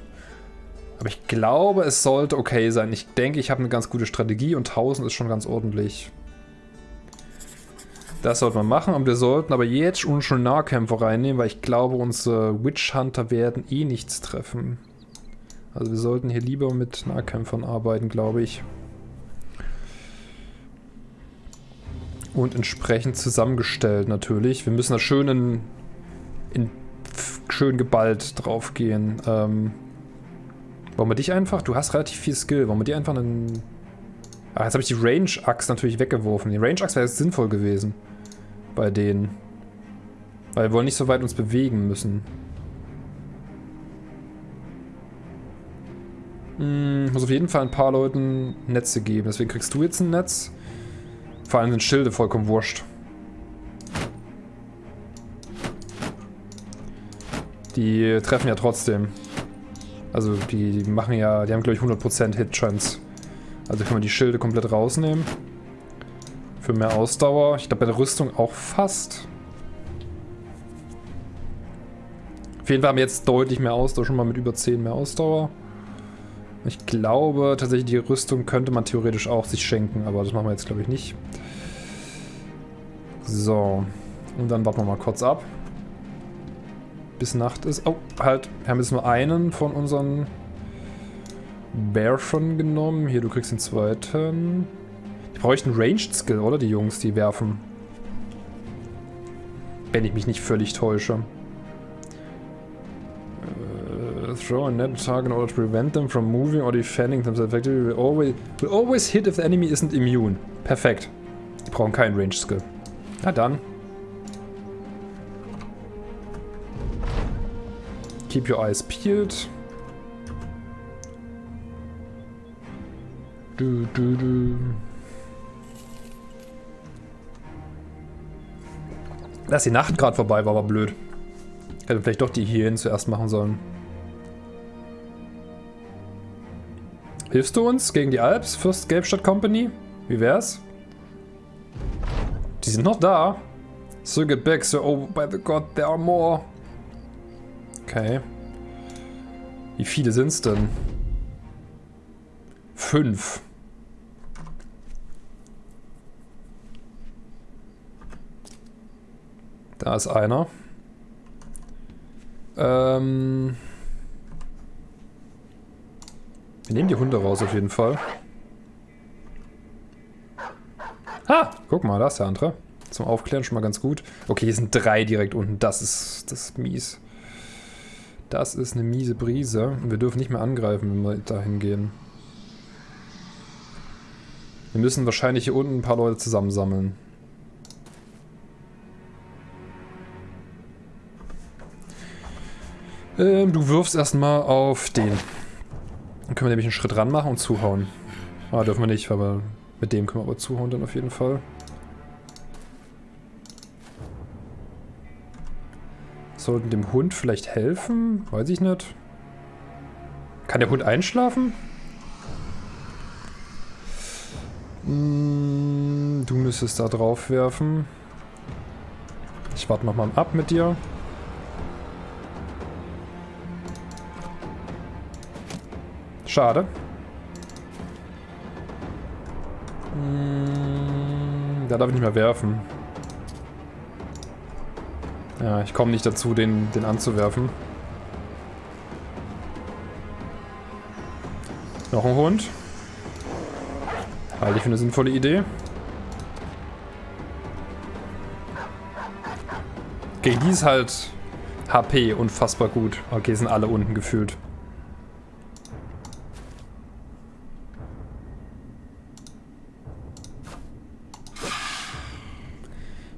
Aber ich glaube, es sollte okay sein. Ich denke, ich habe eine ganz gute Strategie und 1000 ist schon ganz ordentlich. Das sollte man machen und wir sollten aber jetzt schon Nahkämpfer reinnehmen, weil ich glaube, unsere Witch Hunter werden eh nichts treffen. Also wir sollten hier lieber mit Nahkämpfern arbeiten, glaube ich. Und entsprechend zusammengestellt natürlich. Wir müssen da schön in, in schön geballt drauf gehen. Ähm, wollen wir dich einfach? Du hast relativ viel Skill. Wollen wir dir einfach einen... Ah, jetzt habe ich die Range-Axt natürlich weggeworfen. Die Range-Axt wäre jetzt sinnvoll gewesen. Bei denen. Weil wir wollen nicht so weit uns bewegen müssen. Hm, muss auf jeden Fall ein paar Leuten Netze geben. Deswegen kriegst du jetzt ein Netz. Vor allem sind Schilde vollkommen wurscht. Die treffen ja trotzdem. Also die, die machen ja, die haben glaube ich 100% Hit-Chance. Also können wir die Schilde komplett rausnehmen. Für mehr Ausdauer. Ich glaube bei der Rüstung auch fast. Auf jeden Fall haben wir jetzt deutlich mehr Ausdauer, schon mal mit über 10 mehr Ausdauer. Ich glaube tatsächlich, die Rüstung könnte man theoretisch auch sich schenken, aber das machen wir jetzt glaube ich nicht. So. Und dann warten wir mal kurz ab. Bis Nacht ist. Oh, halt. Wir haben jetzt nur einen von unseren Bear schon genommen. Hier, du kriegst den zweiten. Die bräuchten Ranged Skill, oder? Die Jungs, die werfen. Wenn ich mich nicht völlig täusche throw and net target in order to prevent them from moving or defending themselves effectively will always, will always hit if the enemy isn't immune. Perfekt. Die brauchen keinen Range Skill. Na dann. Keep your eyes peeled. Du, du, du. Dass die Nacht gerade vorbei war, war blöd. Hätte vielleicht doch die hierhin zuerst machen sollen. Hilfst du uns gegen die Alps, Fürst Gelbstadt Company? Wie wär's? Die sind noch da. So get back, sir. Oh, by the god, there are more. Okay. Wie viele sind's denn? Fünf. Da ist einer. Ähm... Wir nehmen die Hunde raus auf jeden Fall. Ah, guck mal, da ist der andere. Zum Aufklären schon mal ganz gut. Okay, hier sind drei direkt unten. Das ist, das ist mies. Das ist eine miese Brise. Und wir dürfen nicht mehr angreifen, wenn wir dahin gehen. Wir müssen wahrscheinlich hier unten ein paar Leute zusammensammeln. Ähm, du wirfst erstmal auf den. Dann können wir nämlich einen Schritt ran machen und zuhauen. Ah, dürfen wir nicht, aber mit dem können wir aber zuhauen dann auf jeden Fall. Sollten dem Hund vielleicht helfen? Weiß ich nicht. Kann der Hund einschlafen? Hm, du müsstest da drauf werfen. Ich warte nochmal ab mit dir. Schade. Hm, da darf ich nicht mehr werfen. Ja, ich komme nicht dazu, den, den anzuwerfen. Noch ein Hund. Halte ich für eine sinnvolle Idee. Gegen die ist halt HP unfassbar gut. Okay, sind alle unten gefühlt.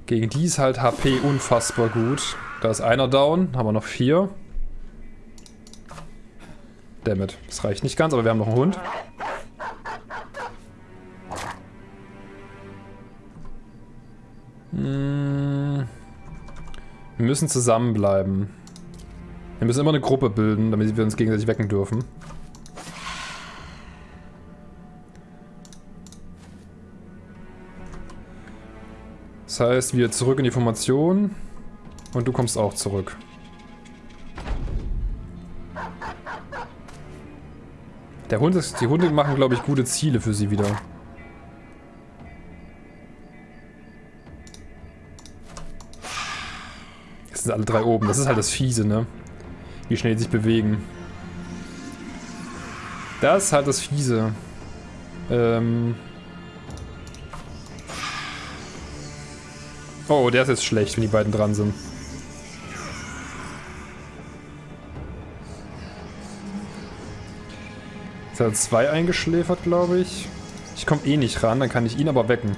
Gegen die ist halt HP unfassbar gut. Da ist einer down, haben wir noch vier. Dammit, das reicht nicht ganz, aber wir haben noch einen Hund. Hm. Wir müssen zusammenbleiben. Wir müssen immer eine Gruppe bilden, damit wir uns gegenseitig wecken dürfen. Das heißt, wir zurück in die Formation. Und du kommst auch zurück. Der Hund ist, die Hunde machen, glaube ich, gute Ziele für sie wieder. Jetzt sind alle drei oben. Das ist halt das Fiese, ne? Wie schnell die sich bewegen. Das ist halt das Fiese. Ähm... Oh, der ist jetzt schlecht, wenn die beiden dran sind. Jetzt hat er zwei eingeschläfert, glaube ich. Ich komme eh nicht ran, dann kann ich ihn aber wecken.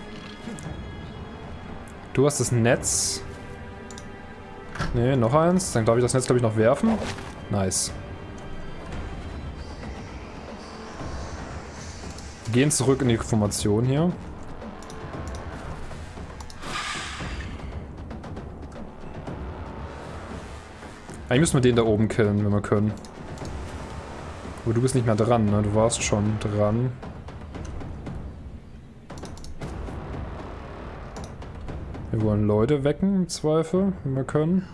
Du hast das Netz. Ne, noch eins. Dann darf ich das Netz, glaube ich, noch werfen. Nice. Wir gehen zurück in die Formation hier. Eigentlich müssen wir den da oben killen, wenn wir können. Aber du bist nicht mehr dran, ne? Du warst schon dran. Wir wollen Leute wecken, im Zweifel, wenn wir können.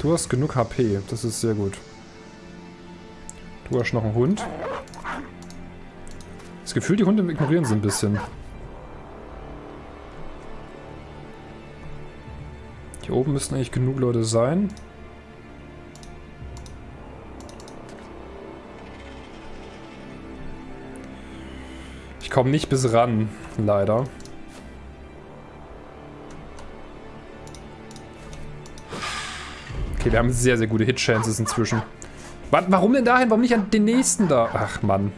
Du hast genug HP, das ist sehr gut. Du hast noch einen Hund. Das Gefühl, die Hunde ignorieren sie ein bisschen. Hier oben müssten eigentlich genug Leute sein. Ich komme nicht bis ran, leider. Okay, wir haben sehr, sehr gute Hit-Chances inzwischen. Warum denn dahin? Warum nicht an den nächsten da? Ach, Mann.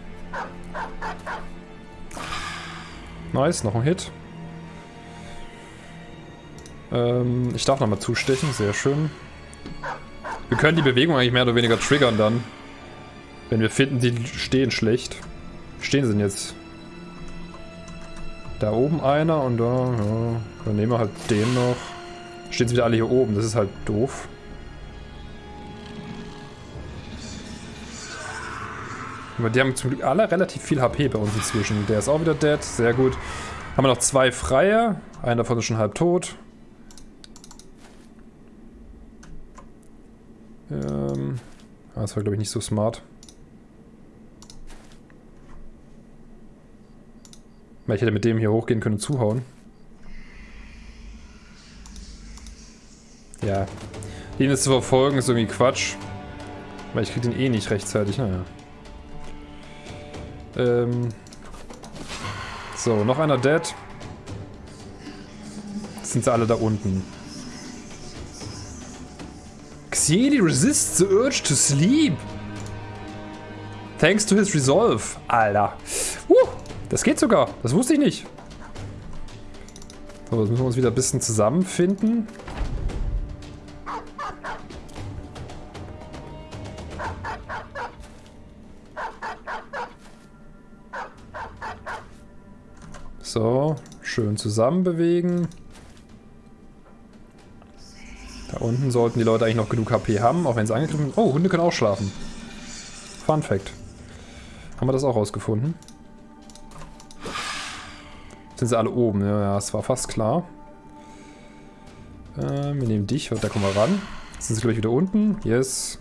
Nice, noch ein Hit. Ähm, ich darf nochmal zustechen, sehr schön. Wir können die Bewegung eigentlich mehr oder weniger triggern dann. Wenn wir finden, die stehen schlecht. Stehen sie denn jetzt? Da oben einer und da, ja. Dann nehmen wir halt den noch. Stehen sie wieder alle hier oben, das ist halt doof. Aber die haben zum Glück alle relativ viel HP bei uns inzwischen. Der ist auch wieder dead, sehr gut. Haben wir noch zwei freie. Einer davon ist schon halb tot. Ähm, das war glaube ich nicht so smart. Weil ich hätte mit dem hier hochgehen können und zuhauen. Ja. Den jetzt zu verfolgen ist irgendwie Quatsch. Weil ich krieg den eh nicht rechtzeitig, naja. Ähm. So, noch einer dead. Jetzt sind sie alle da unten. Xiedi resists the urge to sleep. Thanks to his resolve. Alter. Uh, das geht sogar. Das wusste ich nicht. So, jetzt müssen wir uns wieder ein bisschen zusammenfinden. So, schön zusammen bewegen. Unten sollten die Leute eigentlich noch genug HP haben, auch wenn sie angegriffen sind. Oh, Hunde können auch schlafen. Fun Fact. Haben wir das auch rausgefunden? Sind sie alle oben? Ja, es war fast klar. Äh, wir nehmen dich, da kommen wir ran. Jetzt sind sie gleich wieder unten. Yes.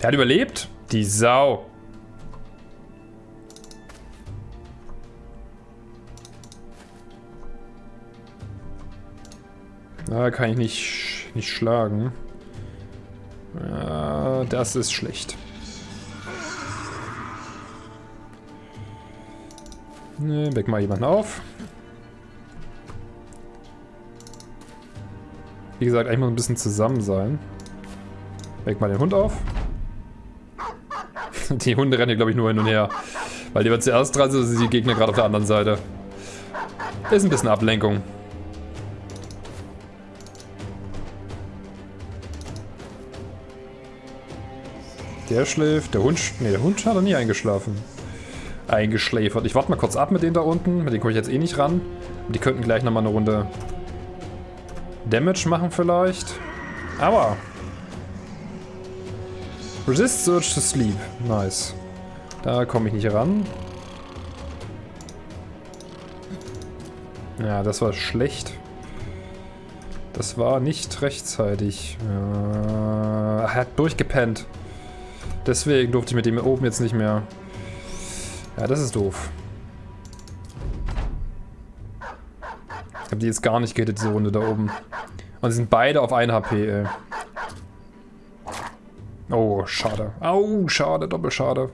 Der hat überlebt? Die Sau. Da kann ich nicht, nicht schlagen. Ja, das ist schlecht. Ne, weck mal jemanden auf. Wie gesagt, eigentlich muss ein bisschen zusammen sein. Weck mal den Hund auf. Die Hunde rennen hier, glaube ich, nur hin und her. Weil die wird zuerst dran sind, sind die Gegner gerade auf der anderen Seite. Ist ein bisschen Ablenkung. Der schläft. Der Hund... Ne, der Hund hat er nie eingeschlafen. Eingeschläfert. Ich warte mal kurz ab mit denen da unten. Mit denen komme ich jetzt eh nicht ran. Und die könnten gleich nochmal eine Runde Damage machen vielleicht. Aber Resist Surge to Sleep. Nice. Da komme ich nicht ran. Ja, das war schlecht. Das war nicht rechtzeitig. Ja, er hat durchgepennt. Deswegen durfte ich mit dem oben jetzt nicht mehr. Ja, das ist doof. Ich habe die jetzt gar nicht gehittet, diese Runde da oben. Und sie sind beide auf 1 HP, ey. Oh, schade. Au, schade, doppelschade.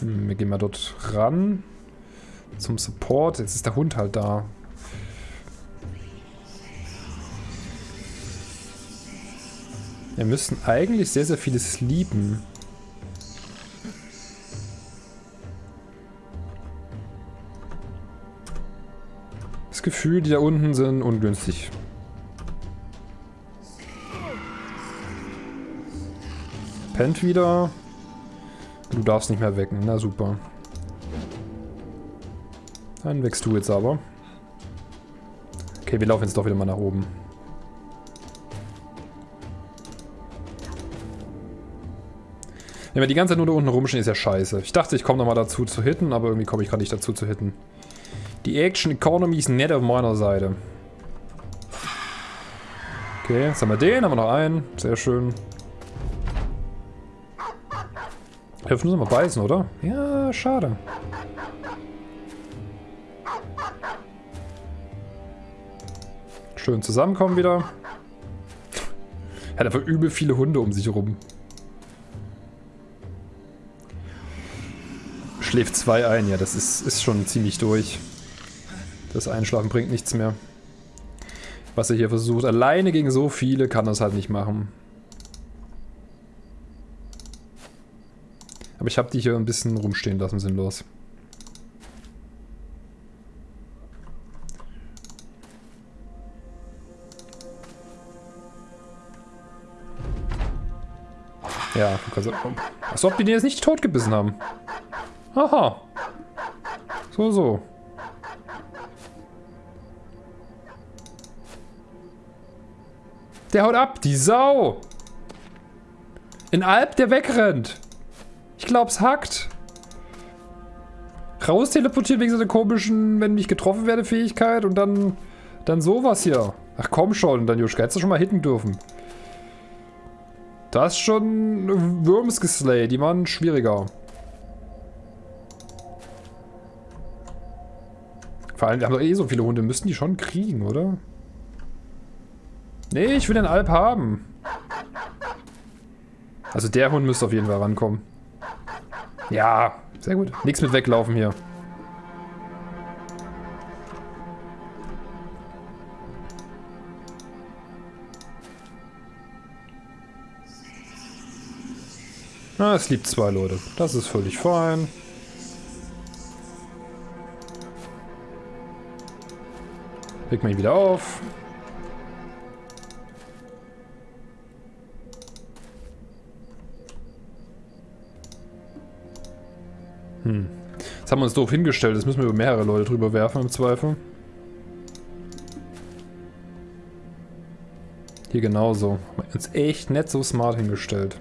Hm, wir gehen mal dort ran. Zum Support. Jetzt ist der Hund halt da. Wir müssen eigentlich sehr, sehr vieles lieben. Das Gefühl, die da unten sind ungünstig. pennt wieder. Du darfst nicht mehr wecken. Na super. Dann wächst du jetzt aber. Okay, wir laufen jetzt doch wieder mal nach oben. Wenn wir die ganze Zeit nur da unten rumstehen, ist ja scheiße. Ich dachte, ich komme nochmal dazu zu hitten, aber irgendwie komme ich gerade nicht dazu zu hitten. Die Action Economy ist nett auf meiner Seite. Okay, jetzt haben wir den, haben wir noch einen. Sehr schön. Dürfen sie mal beißen, oder? Ja, schade. Schön zusammenkommen wieder. Er hat einfach übel viele Hunde um sich rum. Schläft zwei ein, ja, das ist, ist schon ziemlich durch. Das Einschlafen bringt nichts mehr. Was er hier versucht, alleine gegen so viele kann er es halt nicht machen. Aber ich habe die hier ein bisschen rumstehen lassen, sinnlos. Ja, also, als ob die den jetzt nicht totgebissen haben. Aha. So, so. Der haut ab, die Sau. In Alp, der wegrennt. Ich glaub's hackt. Raus teleportiert wegen so einer komischen, wenn ich getroffen werde, Fähigkeit und dann, dann sowas hier. Ach komm schon, dann Juschka, hättest du schon mal hitten dürfen. Das ist schon Worms geslayed, die waren schwieriger. Vor allem, wir haben doch eh so viele Hunde, müssten die schon kriegen, oder? Nee, ich will den Alp haben. Also der Hund müsste auf jeden Fall rankommen. Ja, sehr gut. Nichts mit weglaufen hier. Na, es liebt zwei Leute. Das ist völlig fein. Leg mal ihn wieder auf. Hm. Das haben wir uns doof hingestellt. Das müssen wir über mehrere Leute drüber werfen im Zweifel. Hier genauso. Haben uns echt nicht so smart hingestellt.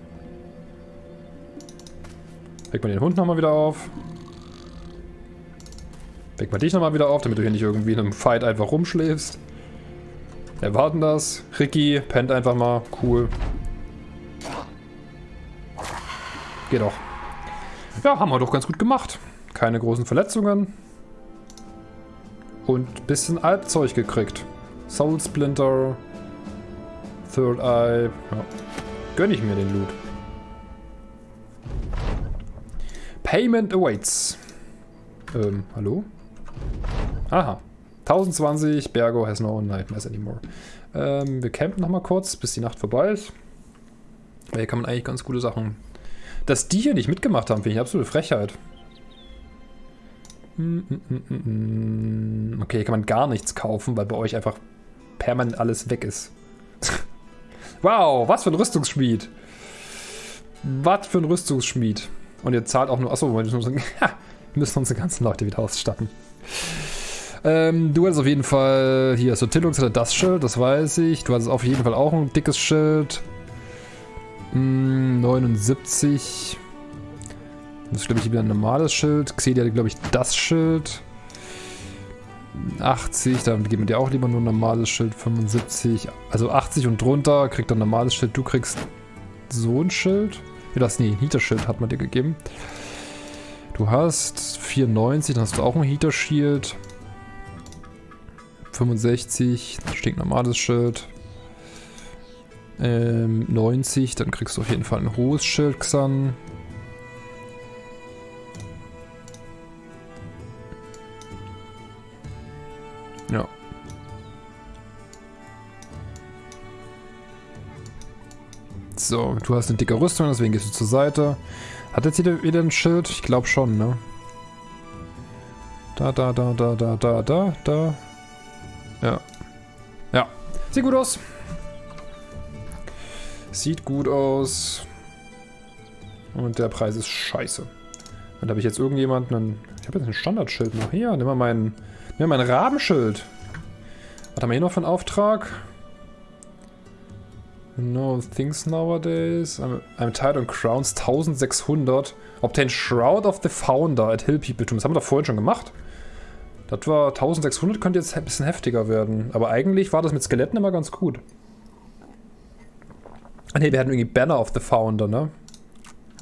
Weck mal den Hund nochmal wieder auf. Weck mal dich nochmal wieder auf, damit du hier nicht irgendwie in einem Fight einfach rumschläfst. Erwarten das. Ricky pennt einfach mal. Cool. Geht doch. Ja, haben wir doch ganz gut gemacht. Keine großen Verletzungen. Und ein bisschen Albzeug gekriegt. Soul Splinter. Third Eye. Ja. Gönn ich mir den Loot. Payment awaits. Ähm, hallo? Aha. 1020, Bergo has no nightmares anymore. Ähm, wir campen nochmal kurz, bis die Nacht vorbei ist. Hier kann man eigentlich ganz gute Sachen... Dass die hier nicht mitgemacht haben, finde ich absolute Frechheit. Hm, hm, hm, okay, hier kann man gar nichts kaufen, weil bei euch einfach permanent alles weg ist. wow, was für ein Rüstungsschmied. Was für ein Rüstungsschmied. Und ihr zahlt auch nur... Achso, wir müssen, müssen unsere ganzen Leute wieder ausstatten. Ähm, du hattest auf jeden Fall... Hier, so Tillux hatte das Schild, das weiß ich. Du hattest auf jeden Fall auch ein dickes Schild. Hm, 79. Das ist, glaube ich, wieder ein normales Schild. Xedi hatte, glaube ich, das Schild. 80, da geben wir dir auch lieber nur ein normales Schild. 75, also 80 und drunter kriegt er ein normales Schild. Du kriegst so ein Schild. Ja, das, nee, ein Heater-Schild hat man dir gegeben. Du hast 94, dann hast du auch ein Heater-Shield. 65, stinknormales Schild. Ähm, 90, dann kriegst du auf jeden Fall ein hohes Schild, Xan. Ja. So, du hast eine dicke Rüstung, deswegen gehst du zur Seite. Hat jetzt jeder wieder ein Schild? Ich glaube schon, ne? Da, da, da, da, da, da, da, da. Ja. Ja. Sieht gut aus. Sieht gut aus. Und der Preis ist scheiße. Und habe ich jetzt irgendjemanden... Ich habe jetzt ein Standardschild noch. Hier, nimm mal mein, nimm mal mein Rabenschild. Was haben wir hier noch für einen Auftrag? No things nowadays. I'm, I'm tired on crowns. 1600. Obtain Shroud of the Founder at Hill People Tomb. Das haben wir doch vorhin schon gemacht. Das war 1600, könnte jetzt ein bisschen heftiger werden. Aber eigentlich war das mit Skeletten immer ganz gut. Ne, wir hatten irgendwie Banner of the Founder, ne?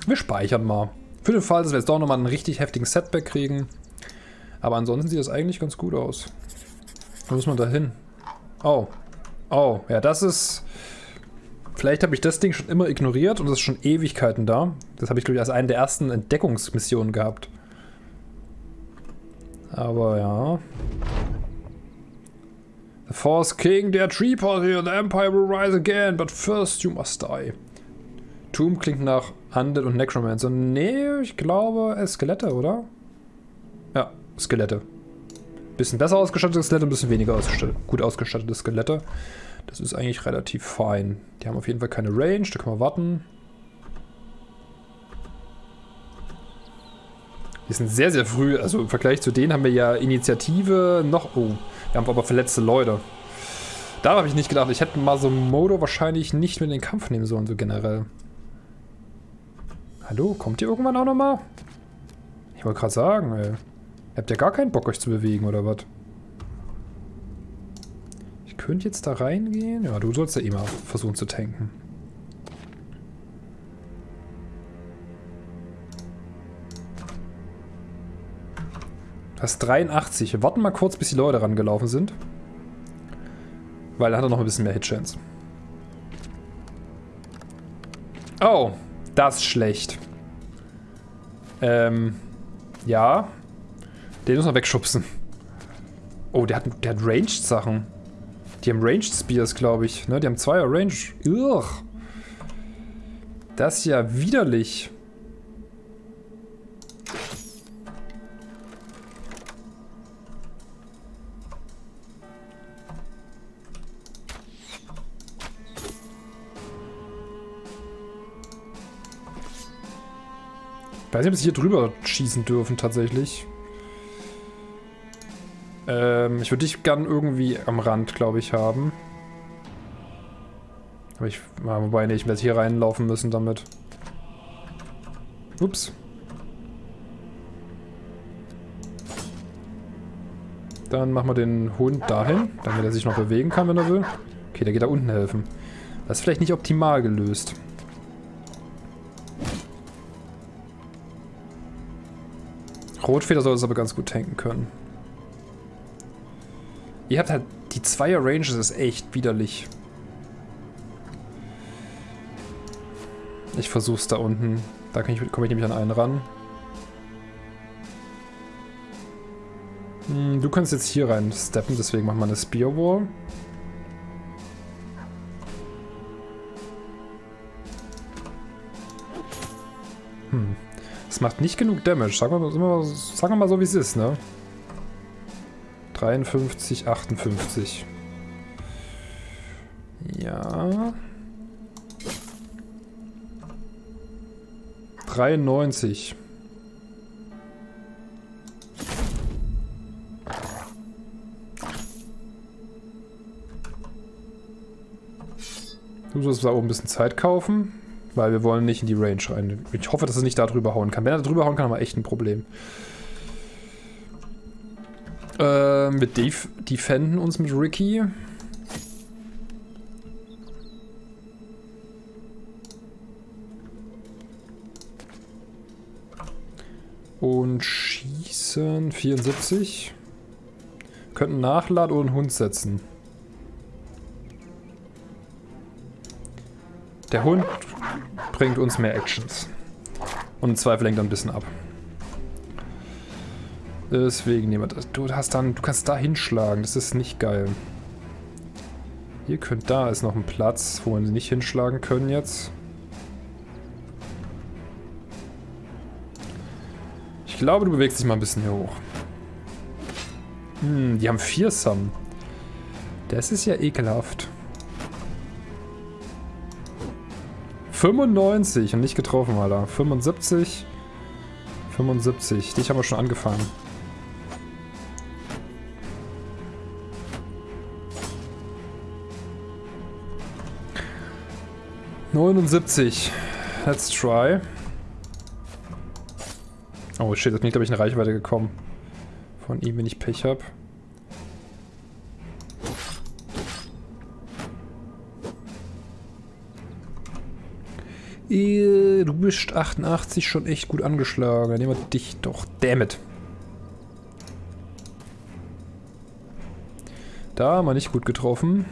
Wir speichern mal. Für den Fall, dass wir jetzt doch nochmal einen richtig heftigen Setback kriegen. Aber ansonsten sieht das eigentlich ganz gut aus. Wo muss man da hin? Oh. Oh, ja, das ist... Vielleicht habe ich das Ding schon immer ignoriert und es ist schon Ewigkeiten da. Das habe ich, glaube ich, als eine der ersten Entdeckungsmissionen gehabt. Aber ja. The Force King, der Tree here, the Empire will rise again, but first you must die. Tomb klingt nach Undead und Necromancer. Nee, ich glaube Skelette, oder? Ja, Skelette. Bisschen besser ausgestattete Skelette, ein bisschen weniger ausgestattet, gut ausgestattete Skelette. Das ist eigentlich relativ fein. Die haben auf jeden Fall keine Range, da können wir warten. Die sind sehr, sehr früh. Also im Vergleich zu denen haben wir ja Initiative noch... Oh, wir haben aber verletzte Leute. Da habe ich nicht gedacht. Ich hätte mal so Modo wahrscheinlich nicht mit in den Kampf nehmen sollen, so generell. Hallo, kommt ihr irgendwann auch nochmal? Ich wollte gerade sagen, ey. Habt ihr gar keinen Bock, euch zu bewegen, oder was? Könnte jetzt da reingehen. Ja, du sollst ja immer versuchen zu tanken. Das 83. Wir warten mal kurz, bis die Leute rangelaufen sind. Weil dann hat er noch ein bisschen mehr Hitchance. Oh, das ist schlecht. Ähm, ja. Den muss man wegschubsen. Oh, der hat, der hat Ranged-Sachen. Die haben Ranged Spears, glaube ich. Ne? Die haben zweier Range. Ugh. Das ist ja widerlich. Ich weiß nicht, ob sie hier drüber schießen dürfen, tatsächlich. Ähm, ich würde dich gern irgendwie am Rand, glaube ich, haben. Aber ich, wobei, nee, ich werde hier reinlaufen müssen damit. Ups. Dann machen wir den Hund dahin, damit er sich noch bewegen kann, wenn er will. Okay, der geht da unten helfen. Das ist vielleicht nicht optimal gelöst. Rotfeder soll es aber ganz gut tanken können. Ihr habt halt die Zweier Ranges ist echt widerlich. Ich versuch's da unten. Da komm ich nämlich an einen ran. Hm, du kannst jetzt hier rein steppen, deswegen machen wir eine Spear Wall. Hm. Das macht nicht genug Damage. Sagen wir, mal, sagen wir mal so, wie es ist, ne? 53, 58. Ja. 93. Du sollst da oben ein bisschen Zeit kaufen. Weil wir wollen nicht in die Range rein. Ich hoffe, dass er nicht da drüber hauen kann. Wenn er da drüber hauen kann, haben wir echt ein Problem. Äh, wir def defenden uns mit Ricky. Und schießen 74. Könnten nachladen oder einen Hund setzen. Der Hund bringt uns mehr Actions. Und im Zweifel lenkt er ein bisschen ab. Deswegen nehmen wir das. Du hast dann, du kannst da hinschlagen. Das ist nicht geil. Ihr könnt, da ist noch ein Platz, wo wir nicht hinschlagen können jetzt. Ich glaube, du bewegst dich mal ein bisschen hier hoch. Hm, die haben vier Sum. Das ist ja ekelhaft. 95 und nicht getroffen, Alter. 75. 75. Dich haben wir schon angefangen. Neunundsiebzig. Let's try. Oh shit, das bin ich glaube ich in Reichweite gekommen. Von ihm, wenn ich Pech habe. Du bist 88 schon echt gut angeschlagen. Dann nehmen wir dich doch. Dammit. Da haben wir nicht gut getroffen.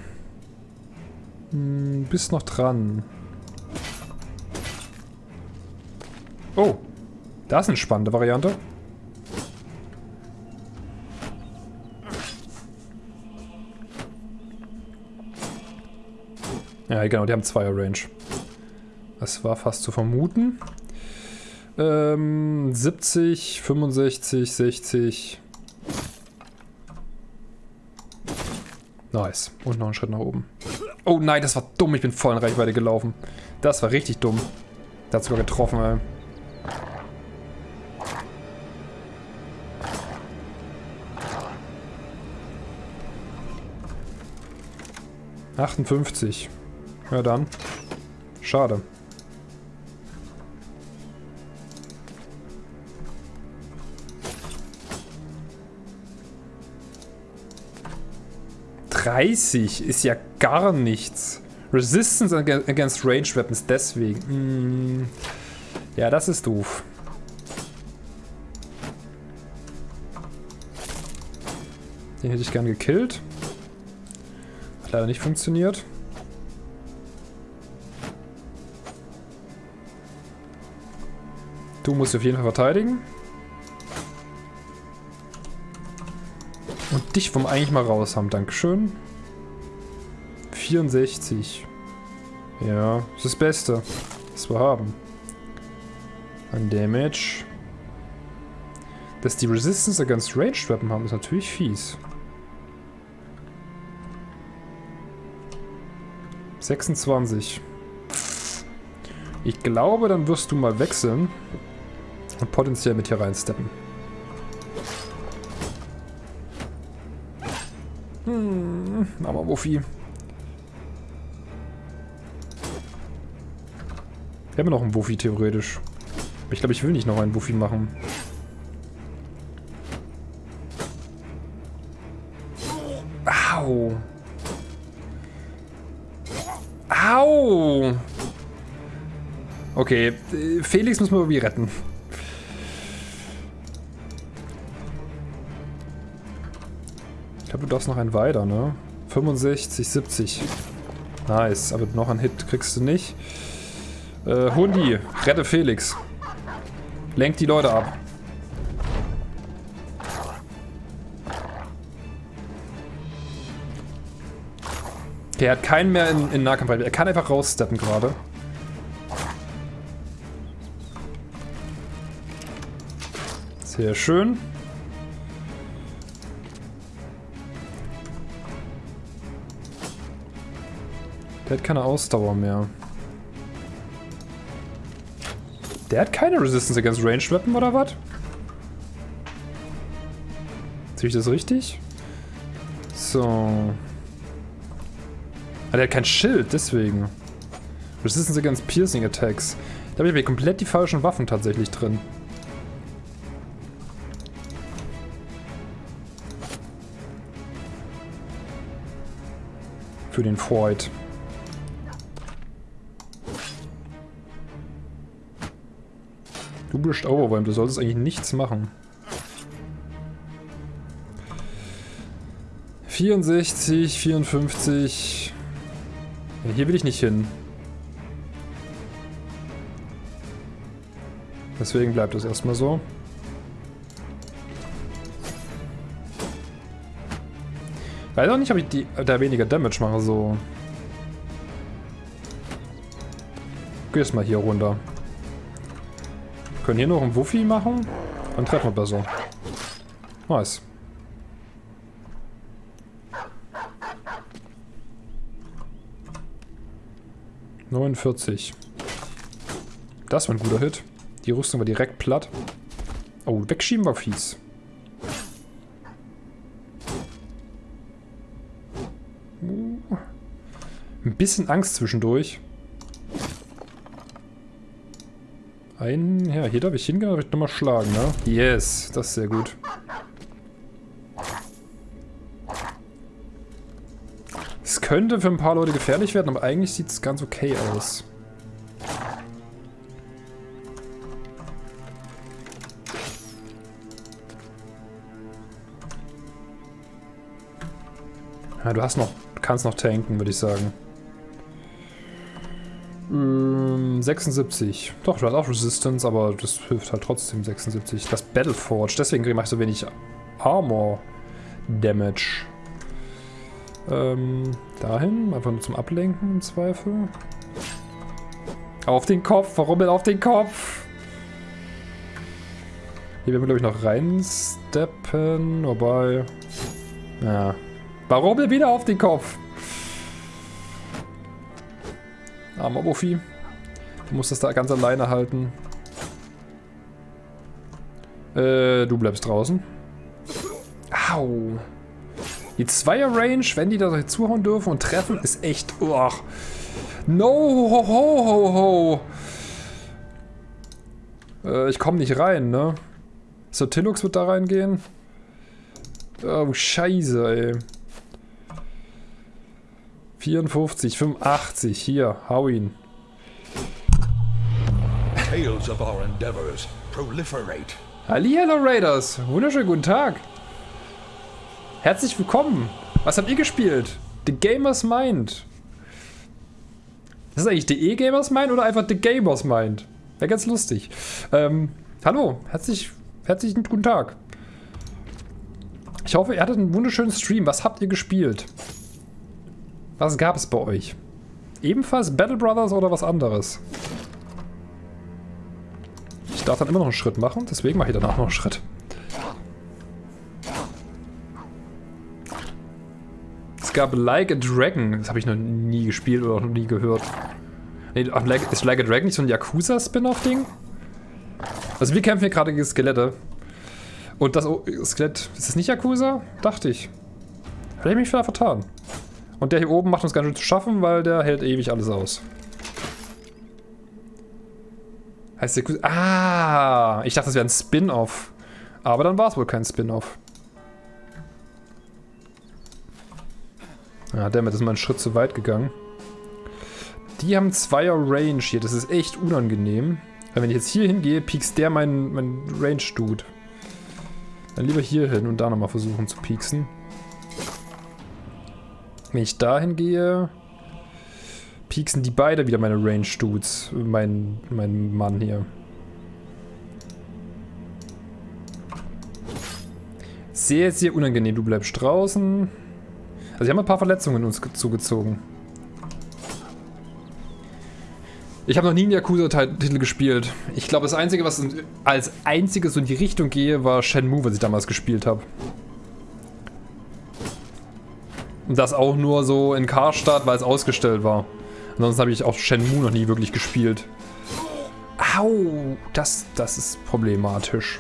Hm, bist noch dran. Oh. Das ist eine spannende Variante. Ja, genau, die haben Zweier Range. Das war fast zu vermuten. Ähm, 70, 65, 60. Nice. Und noch einen Schritt nach oben. Oh nein, das war dumm. Ich bin voll in Reichweite gelaufen. Das war richtig dumm. Der hat sogar getroffen, ey. 58. Ja dann. Schade. Dreißig ist ja gar nichts. Resistance against Range Weapons, deswegen. Hm. Ja, das ist doof. Den hätte ich gern gekillt. Leider nicht funktioniert. Du musst auf jeden Fall verteidigen. Und dich vom eigentlich mal raus haben. Dankeschön. 64. Ja, ist das Beste, was wir haben. An Damage. Dass die Resistance against Ranged Weapon haben, ist natürlich fies. 26. Ich glaube, dann wirst du mal wechseln und potenziell mit hier reinsteppen. Hm, aber Wuffi. Wir haben noch einen Wuffi theoretisch. Ich glaube, ich will nicht noch einen Wuffi machen. Okay, Felix müssen wir irgendwie retten. Ich glaube, du darfst noch einen weiter, ne? 65, 70. Nice, aber noch einen Hit kriegst du nicht. Äh, Hundi, rette Felix. Lenk die Leute ab. Okay, er hat keinen mehr in, in Nahkampf. Er kann einfach raussteppen gerade. Sehr schön. Der hat keine Ausdauer mehr. Der hat keine Resistance against Range Weapon oder was? Sehe ich das richtig? So. Ah, der hat kein Schild, deswegen. Resistance against Piercing Attacks. Da habe ich komplett die falschen Waffen tatsächlich drin. Für den Freud. Du bist Overwhelmed, du solltest eigentlich nichts machen. 64, 54... Hier will ich nicht hin. Deswegen bleibt es erstmal so. Weiß auch nicht, ob ich die, da weniger Damage mache, so. Gehst mal hier runter. Wir können hier noch einen Wuffi machen. Dann treffen wir besser. Nice. 49. Das war ein guter Hit. Die Rüstung war direkt platt. Oh, wegschieben war fies. Uh. Ein bisschen Angst zwischendurch. Ein, ja, hier darf ich hingehen, darf ich nochmal schlagen, ne? Yes, das ist sehr gut. könnte für ein paar Leute gefährlich werden, aber eigentlich sieht es ganz okay aus. Ja, du hast noch, kannst noch tanken, würde ich sagen. Ähm, 76. Doch, du hast auch Resistance, aber das hilft halt trotzdem 76. Das Battleforge, deswegen mache ich so wenig Armor Damage. Ähm, dahin, einfach nur zum Ablenken im Zweifel. Auf den Kopf, warum denn auf den Kopf? Hier werden wir, glaube ich, noch reinsteppen, wobei... Ja. Warum denn wieder auf den Kopf? Armer Buffy. Du musst das da ganz alleine halten. Äh, du bleibst draußen. Au. Die Zweier-Range, wenn die da zuhauen dürfen und treffen, ist echt... Oh. No, ho, ho, ho, ho. Äh, ich komme nicht rein, ne? So, Tillux wird da reingehen. Oh, scheiße, ey. 54, 85, hier, hau ihn. Tales of our endeavors proliferate. Hallihallo Raiders, wunderschönen guten Tag. Herzlich willkommen. Was habt ihr gespielt? The Gamers Mind. Ist das eigentlich The E-Gamers Mind oder einfach The Gamers Mind? Wäre ganz lustig. Ähm, hallo, herzlich, herzlichen guten Tag. Ich hoffe, ihr hattet einen wunderschönen Stream. Was habt ihr gespielt? Was gab es bei euch? Ebenfalls Battle Brothers oder was anderes? Ich darf dann immer noch einen Schritt machen, deswegen mache ich danach noch einen Schritt. Es gab Like a Dragon. Das habe ich noch nie gespielt oder noch nie gehört. Nee, ist Like a Dragon nicht so ein Yakuza-Spin-Off-Ding? Also wir kämpfen hier gerade gegen Skelette. Und das Skelett, ist das nicht Yakuza? Dachte ich. Hätte ich mich vielleicht vertan. Und der hier oben macht uns ganz schön zu schaffen, weil der hält ewig alles aus. Heißt Yakuza... Ah! Ich dachte, das wäre ein Spin-Off. Aber dann war es wohl kein Spin-Off. Ja, damit ist mal einen Schritt zu weit gegangen. Die haben Zweier Range hier. Das ist echt unangenehm. Weil wenn ich jetzt hier hingehe, piekst der meinen mein Range-Dude. Dann lieber hier hin und da nochmal versuchen zu pieksen. Wenn ich da hingehe, pieksen die beide wieder meine Range-Dudes. Mein, mein Mann hier. Sehr, sehr unangenehm. Du bleibst draußen. Also sie haben ein paar Verletzungen uns zugezogen. Ich habe noch nie einen Yakuza-Titel gespielt. Ich glaube, das Einzige, was als einziges so in die Richtung gehe, war Shenmue, was ich damals gespielt habe. Und das auch nur so in Karstadt, weil es ausgestellt war. Ansonsten habe ich auch Shenmue noch nie wirklich gespielt. Au, das, das ist problematisch.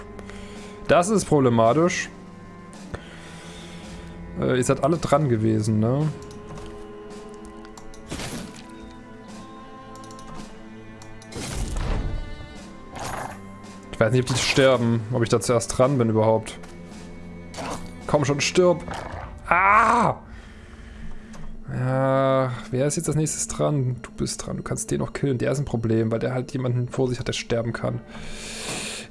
Das ist problematisch. Äh, ihr seid alle dran gewesen, ne? Ich weiß nicht, ob die sterben. Ob ich da zuerst dran bin überhaupt. Komm schon, stirb. Ah! Ja, wer ist jetzt als nächstes dran? Du bist dran, du kannst den noch killen. Der ist ein Problem, weil der halt jemanden vor sich hat, der sterben kann.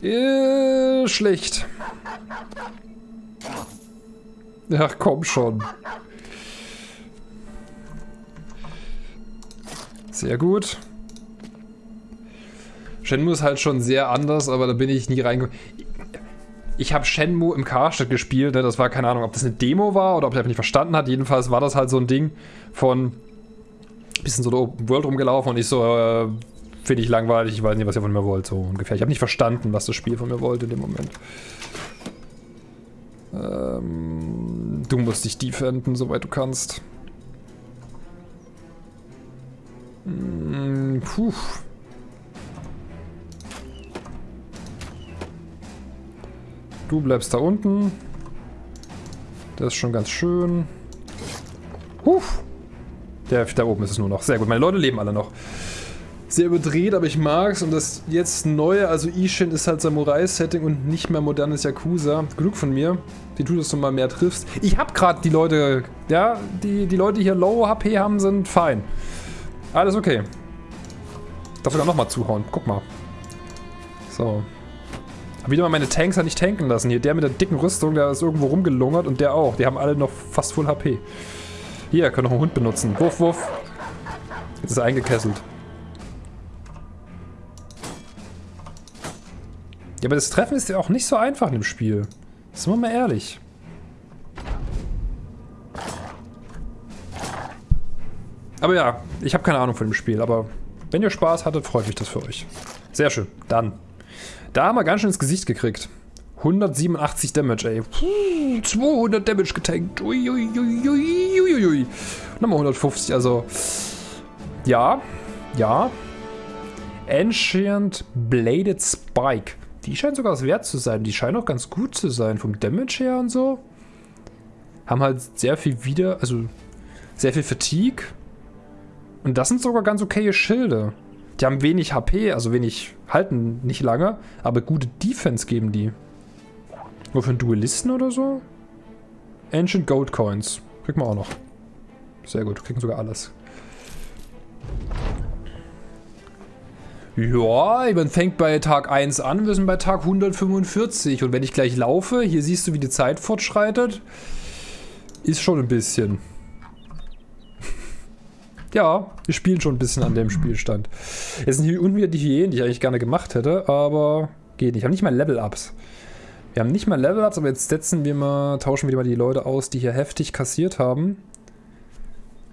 Äh, schlecht. Ach, komm schon. Sehr gut. Shenmue ist halt schon sehr anders, aber da bin ich nie reingekommen. Ich habe Shenmue im Karstadt gespielt, ne? das war keine Ahnung, ob das eine Demo war oder ob er einfach nicht verstanden hat. Jedenfalls war das halt so ein Ding von bisschen so der Open World rumgelaufen und ich so, äh, finde ich langweilig, ich weiß nicht, was ihr von mir wollt, so ungefähr. Ich habe nicht verstanden, was das Spiel von mir wollte in dem Moment. Ähm, du musst dich defenden, soweit du kannst. Hm, puh. Du bleibst da unten. Das ist schon ganz schön. Huf. Der da oben ist es nur noch. Sehr gut. Meine Leute leben alle noch sehr überdreht, aber ich mag's. Und das jetzt neue, also Ishin ist halt Samurai-Setting und nicht mehr modernes Yakuza. Genug von mir. Die du mal mehr triffst. Ich hab gerade die Leute, ja, die, die Leute, die hier Low HP haben, sind fein. Alles okay. Darf sogar nochmal zuhauen. Guck mal. So. Wieder mal meine Tanks halt nicht tanken lassen. Hier, der mit der dicken Rüstung, der ist irgendwo rumgelungert und der auch. Die haben alle noch fast Full HP. Hier, können noch einen Hund benutzen. Wuff, wuff. Jetzt ist er eingekesselt. Ja, aber das Treffen ist ja auch nicht so einfach in dem Spiel. Sind wir mal ehrlich. Aber ja, ich habe keine Ahnung von dem Spiel, aber Wenn ihr Spaß hattet, freut mich das für euch. Sehr schön. Dann. Da haben wir ganz schön ins Gesicht gekriegt. 187 Damage, ey. Puh, 200 Damage getankt. Uiuiuiuiui. Nochmal 150, also... Ja. Ja. Ancient Bladed Spike. Die scheint sogar was wert zu sein. Die scheint auch ganz gut zu sein. Vom Damage her und so. Haben halt sehr viel wieder... Also... Sehr viel Fatigue. Und das sind sogar ganz okaye Schilde. Die haben wenig HP, also wenig... Halten nicht lange. Aber gute Defense geben die. Nur für einen Duellisten oder so? Ancient Gold Coins. Kriegen wir auch noch. Sehr gut, kriegen sogar alles. Ja, man fängt bei Tag 1 an, wir sind bei Tag 145. Und wenn ich gleich laufe, hier siehst du, wie die Zeit fortschreitet, ist schon ein bisschen. Ja, wir spielen schon ein bisschen an dem Spielstand. Jetzt sind hier unten wieder die Hyänen, die ich eigentlich gerne gemacht hätte, aber geht nicht. Ich habe nicht mal Level-Ups. Wir haben nicht mal Level-Ups, aber jetzt setzen wir mal, tauschen wir mal die Leute aus, die hier heftig kassiert haben.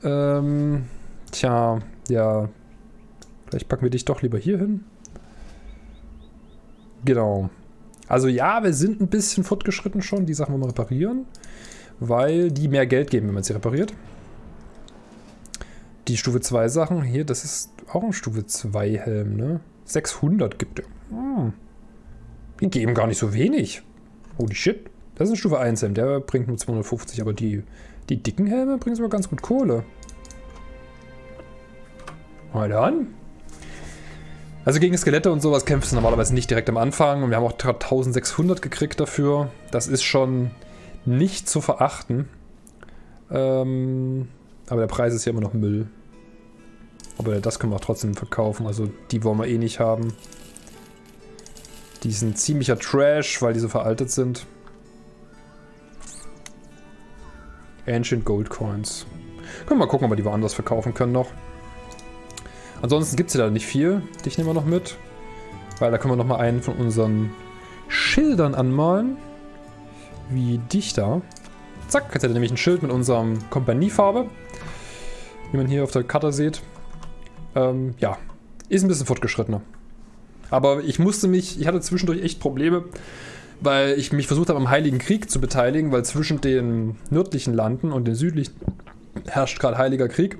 Ähm, tja, ja. Vielleicht packen wir dich doch lieber hier hin. Genau. Also ja, wir sind ein bisschen fortgeschritten schon. Die Sachen wollen wir reparieren. Weil die mehr Geld geben, wenn man sie repariert. Die Stufe 2 Sachen, hier, das ist auch ein Stufe 2 Helm, ne? 600 gibt er. Hm. Die geben gar nicht so wenig. Holy shit. Das ist ein Stufe 1 Helm. Der bringt nur 250, aber die, die dicken Helme bringen sogar ganz gut Kohle. Mal dann. Also gegen Skelette und sowas kämpfst du normalerweise nicht direkt am Anfang. Und wir haben auch 1600 gekriegt dafür. Das ist schon nicht zu verachten. Ähm, aber der Preis ist ja immer noch Müll. Aber das können wir auch trotzdem verkaufen. Also die wollen wir eh nicht haben. Die sind ziemlicher Trash, weil die so veraltet sind. Ancient Gold Coins. Können wir mal gucken, ob wir die woanders verkaufen können noch. Ansonsten gibt es ja da nicht viel. Dich nehmen wir noch mit. Weil da können wir noch mal einen von unseren Schildern anmalen. Wie dich da. Zack, jetzt er nämlich ein Schild mit unserem Kompaniefarbe. Wie man hier auf der Karte sieht. Ähm, ja, ist ein bisschen fortgeschrittener. Aber ich musste mich, ich hatte zwischendurch echt Probleme, weil ich mich versucht habe, am Heiligen Krieg zu beteiligen, weil zwischen den nördlichen Landen und den südlichen herrscht gerade Heiliger Krieg.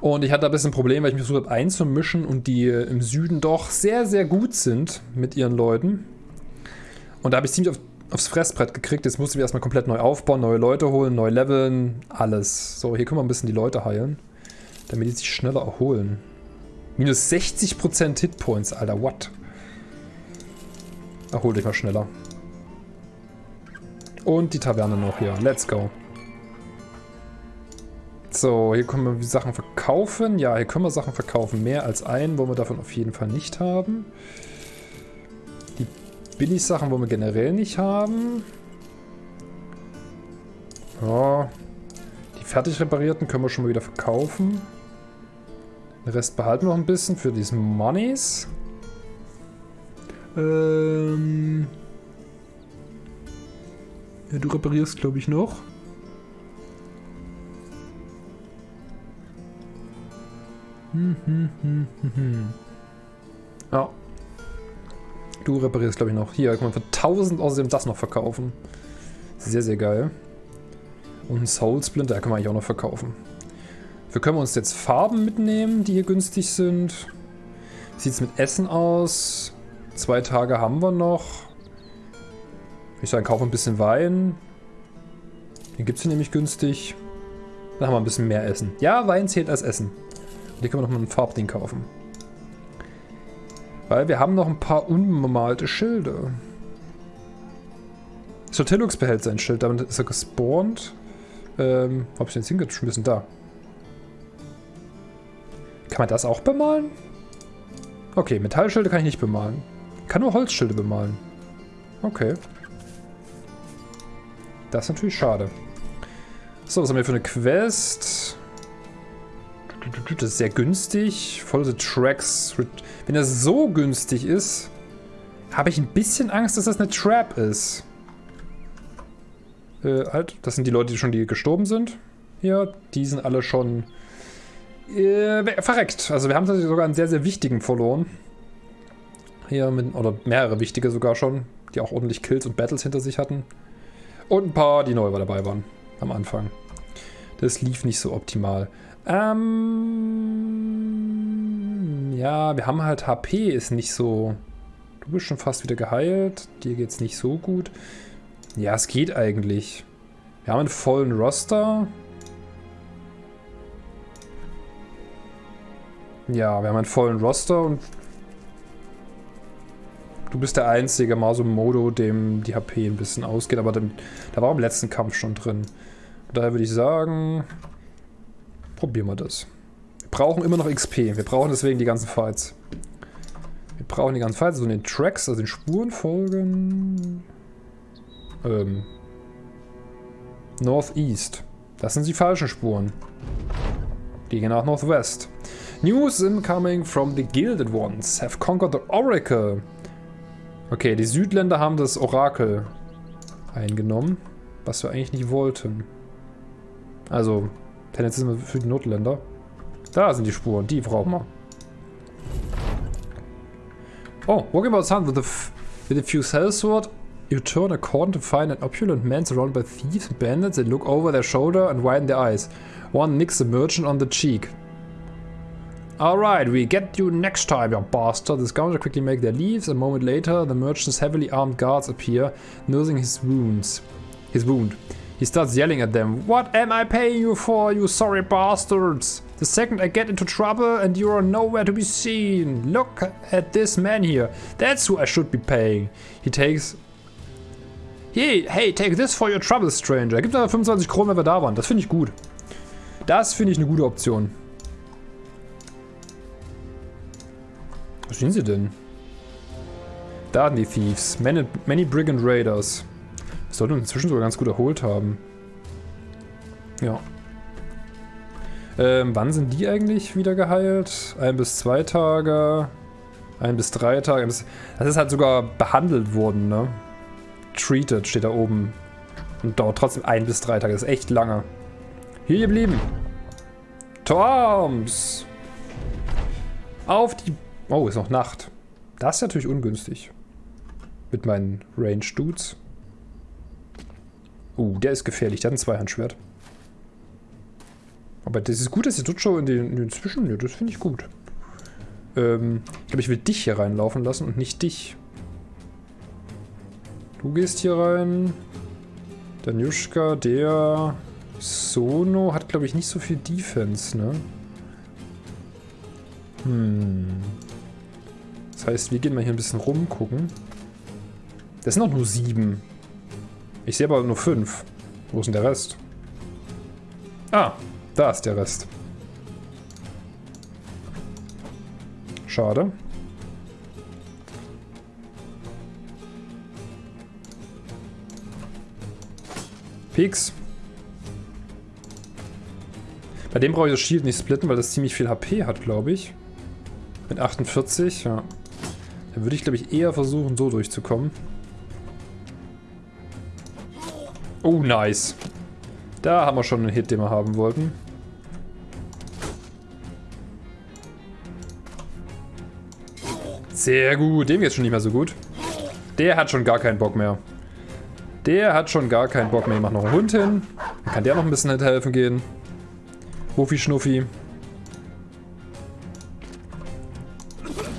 Und ich hatte ein bisschen Probleme, weil ich mich versucht habe einzumischen und die im Süden doch sehr, sehr gut sind mit ihren Leuten. Und da habe ich ziemlich auf, aufs Fressbrett gekriegt. Jetzt mussten wir erstmal komplett neu aufbauen, neue Leute holen, neu leveln, alles. So, hier können wir ein bisschen die Leute heilen, damit die sich schneller erholen. Minus 60% Hitpoints, Alter, what? Erhol dich mal schneller. Und die Taverne noch hier. Let's go. So, hier können wir Sachen verkaufen. Ja, hier können wir Sachen verkaufen. Mehr als ein wollen wir davon auf jeden Fall nicht haben. Billig-Sachen wollen wir generell nicht haben. Ja. Die fertig reparierten können wir schon mal wieder verkaufen. Den Rest behalten wir noch ein bisschen für diese Monies. Ähm. Ja, du reparierst, glaube ich, noch. Hm, hm, hm, hm, hm. Ja. Du reparierst, glaube ich, noch. Hier, kann man für 1000 außerdem das noch verkaufen. Sehr, sehr geil. Und ein Soul Splinter kann man eigentlich auch noch verkaufen. Wir können uns jetzt Farben mitnehmen, die hier günstig sind. Sieht es mit Essen aus? Zwei Tage haben wir noch. Ich sage, kaufe ein bisschen Wein. Den gibt es hier nämlich günstig. Dann haben wir ein bisschen mehr Essen. Ja, Wein zählt als Essen. Und hier können wir nochmal ein Farbding kaufen. Weil wir haben noch ein paar unbemalte Schilde. Sotilux behält sein Schild, damit ist er gespawnt. Ähm, hab ich den jetzt hingeschmissen? Da. Kann man das auch bemalen? Okay, Metallschilde kann ich nicht bemalen. Kann nur Holzschilde bemalen. Okay. Das ist natürlich schade. So, was haben wir für eine Quest? Das ist sehr günstig. Follow the tracks. Wenn das so günstig ist, habe ich ein bisschen Angst, dass das eine Trap ist. Äh, halt, das sind die Leute, die schon die gestorben sind. Hier, die sind alle schon Äh, verreckt. Also wir haben tatsächlich sogar einen sehr, sehr wichtigen verloren. Hier mit, oder mehrere wichtige sogar schon, die auch ordentlich Kills und Battles hinter sich hatten. Und ein paar, die neu dabei waren am Anfang. Das lief nicht so optimal. Ähm, ja, wir haben halt HP ist nicht so... Du bist schon fast wieder geheilt. Dir geht's nicht so gut. Ja, es geht eigentlich. Wir haben einen vollen Roster. Ja, wir haben einen vollen Roster und du bist der einzige Maso Modo, dem die HP ein bisschen ausgeht, aber da war im letzten Kampf schon drin. Daher würde ich sagen, probieren wir das. Wir brauchen immer noch XP. Wir brauchen deswegen die ganzen Fights. Wir brauchen die ganzen Fights, also den Tracks, also den Spuren folgen. Ähm. Northeast. Das sind die falschen Spuren. Die gehen nach Northwest. News incoming from the Gilded Ones have conquered the Oracle. Okay, die Südländer haben das Orakel eingenommen, was wir eigentlich nicht wollten. Also, tendenziell sind wir für die Nordländer. Da sind die Spuren, die brauchen wir. Oh, walking about sun with a, with a few sellsword, you turn a corner to find an opulent man surrounded by thieves and bandits. They look over their shoulder and widen their eyes. One nicks the merchant on the cheek. Alright, we get you next time, you bastard. The scoundrels quickly make their leaves. A moment later, the merchant's heavily armed guards appear, nursing his wounds. His wound. He starts yelling at them. What am I paying you for, you sorry bastards? The second I get into trouble and you are nowhere to be seen. Look at this man here. That's who I should be paying. He takes... Hey, hey, take this for your trouble, stranger. Er gibt aber 25 Kronen, wenn wir da waren. Das finde ich gut. Das finde ich eine gute Option. Wo stehen sie denn? Da sind die Thieves. Many, many Brigand Raiders. Das sollten wir inzwischen sogar ganz gut erholt haben. Ja. Ähm, wann sind die eigentlich wieder geheilt? Ein bis zwei Tage. Ein bis drei Tage. Das ist halt sogar behandelt worden, ne? Treated steht da oben. Und dauert trotzdem ein bis drei Tage. Das ist echt lange. Hier geblieben. Toms! Auf die Oh, ist noch Nacht. Das ist natürlich ungünstig. Mit meinen Range-Dudes. Uh, der ist gefährlich. Der hat ein Zweihandschwert. Aber das ist gut, dass die Dutscho in den, den Zwischen... Ja, das finde ich gut. Ähm, ich glaube, ich will dich hier reinlaufen lassen und nicht dich. Du gehst hier rein. Danjuschka, der... Sono hat, glaube ich, nicht so viel Defense, ne? Hm. Das heißt, wir gehen mal hier ein bisschen rumgucken. Das sind noch nur sieben. Ich sehe aber nur fünf. Wo ist denn der Rest? Ah, da ist der Rest. Schade. Peaks. Bei dem brauche ich das Shield nicht splitten, weil das ziemlich viel HP hat, glaube ich. Mit 48, ja. Dann würde ich, glaube ich, eher versuchen, so durchzukommen. Oh, nice. Da haben wir schon einen Hit, den wir haben wollten. Sehr gut. Dem geht's schon nicht mehr so gut. Der hat schon gar keinen Bock mehr. Der hat schon gar keinen Bock mehr. Ich mach noch einen Hund hin. Dann kann der noch ein bisschen helfen gehen. Wuffi Schnuffi.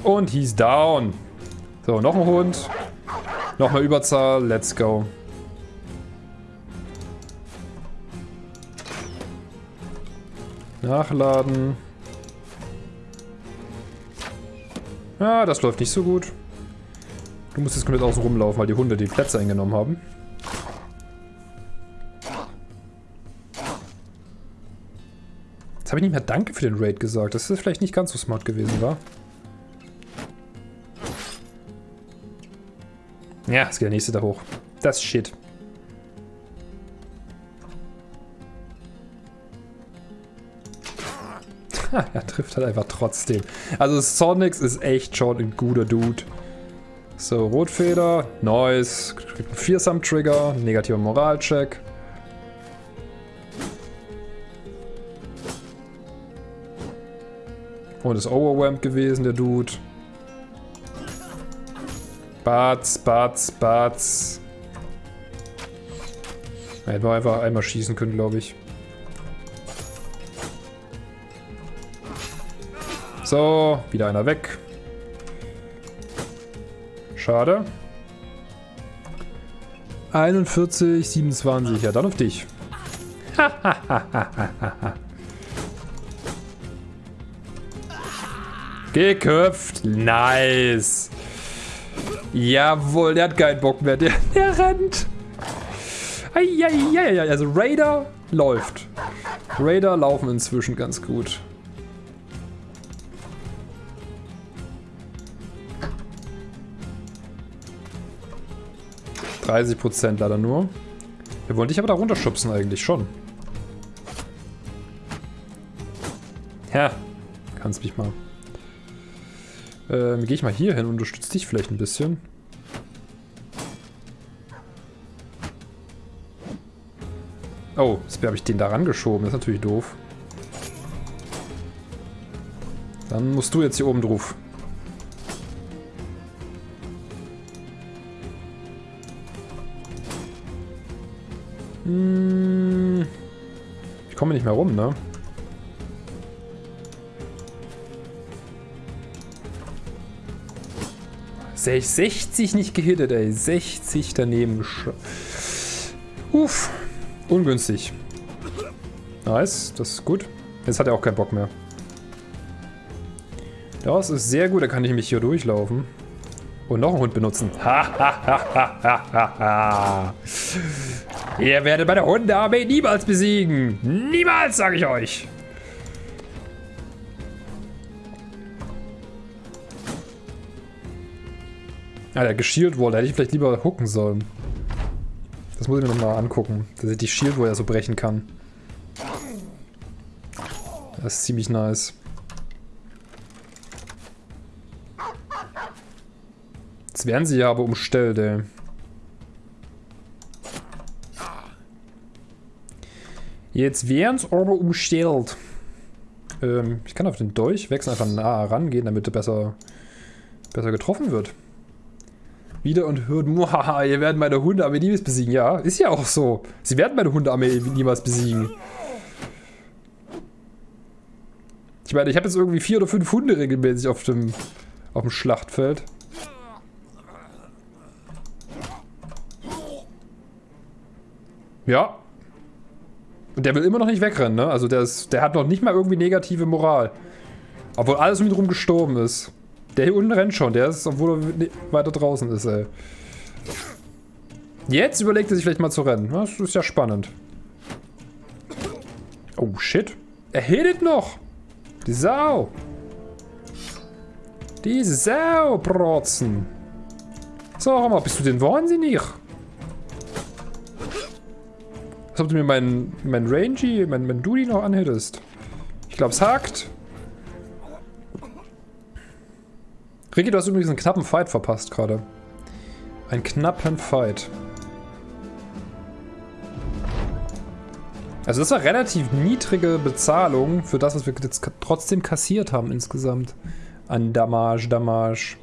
Und he's down. So, noch ein Hund. Nochmal Überzahl. Let's go. Nachladen. Ja, das läuft nicht so gut. Du musst jetzt komplett außen rumlaufen, weil die Hunde die Plätze eingenommen haben. Jetzt habe ich nicht mehr Danke für den Raid gesagt. Das ist vielleicht nicht ganz so smart gewesen, war? Ja, es geht der nächste da hoch. Das ist Shit. Er trifft halt einfach trotzdem. Also Sonics ist echt schon ein guter Dude. So, Rotfeder, Noise, Fearsome Trigger, negativer Und ist overwhelmed gewesen, der Dude. Batz, Batz, Batz. Hätten wir einfach einmal schießen können, glaube ich. So, wieder einer weg. Schade. 41, 27. Ja, dann auf dich. Geköpft. Nice. Jawohl, der hat keinen Bock mehr. Der, der rennt. Eieieiei. Also Raider läuft. Raider laufen inzwischen ganz gut. 30% leider nur. Wir wollen dich aber da runterschubsen eigentlich schon. Ja, kannst mich mal. Ähm, geh ich mal hier hin und unterstütze dich vielleicht ein bisschen. Oh, jetzt habe ich den da rangeschoben. Das ist natürlich doof. Dann musst du jetzt hier oben drauf. Hm, ich komme nicht mehr rum, ne? Sech 60 nicht gehittet, ey. 60 daneben. Uff. Ungünstig. Nice, das ist gut. Jetzt hat er auch keinen Bock mehr. Das ist sehr gut, da kann ich mich hier durchlaufen. Und noch einen Hund benutzen. Ha, ha, ha, ha, ha, ha, ha. Ihr werdet meine Hundearmee niemals besiegen. Niemals, sage ich euch. Ah, der Geshield Wall, da hätte ich vielleicht lieber hooken sollen. Das muss ich mir nochmal angucken, dass ich die Shield ja so brechen kann. Das ist ziemlich nice. Jetzt werden sie ja aber umstellt, ey. Jetzt werden es aber umstellt. Ähm, ich kann auf den Dolch wechseln, einfach nah rangehen, damit er besser, besser getroffen wird. Wieder und hört, muhaha, ihr werdet meine Hundearmee niemals besiegen. Ja, ist ja auch so. Sie werden meine Hundearmee niemals besiegen. Ich meine, ich habe jetzt irgendwie vier oder fünf Hunde regelmäßig auf dem, auf dem Schlachtfeld. Ja, und der will immer noch nicht wegrennen, ne? Also der, ist, der hat noch nicht mal irgendwie negative Moral. Obwohl alles um ihn rum gestorben ist. Der hier unten rennt schon, der ist, obwohl er weiter draußen ist, ey. Jetzt überlegt er sich vielleicht mal zu rennen. Das ist ja spannend. Oh, shit. Er hittet noch. Die Sau. Die Sau, Protzen. Sag mal, bist du denn wahnsinnig? Als ob du mir meinen mein Rangy, mein, mein Duty noch anhittest. Ich glaube, es hakt. Ricky, du hast übrigens einen knappen Fight verpasst gerade. Einen knappen Fight. Also das war relativ niedrige Bezahlung für das, was wir jetzt trotzdem kassiert haben insgesamt. An Damage, Damage.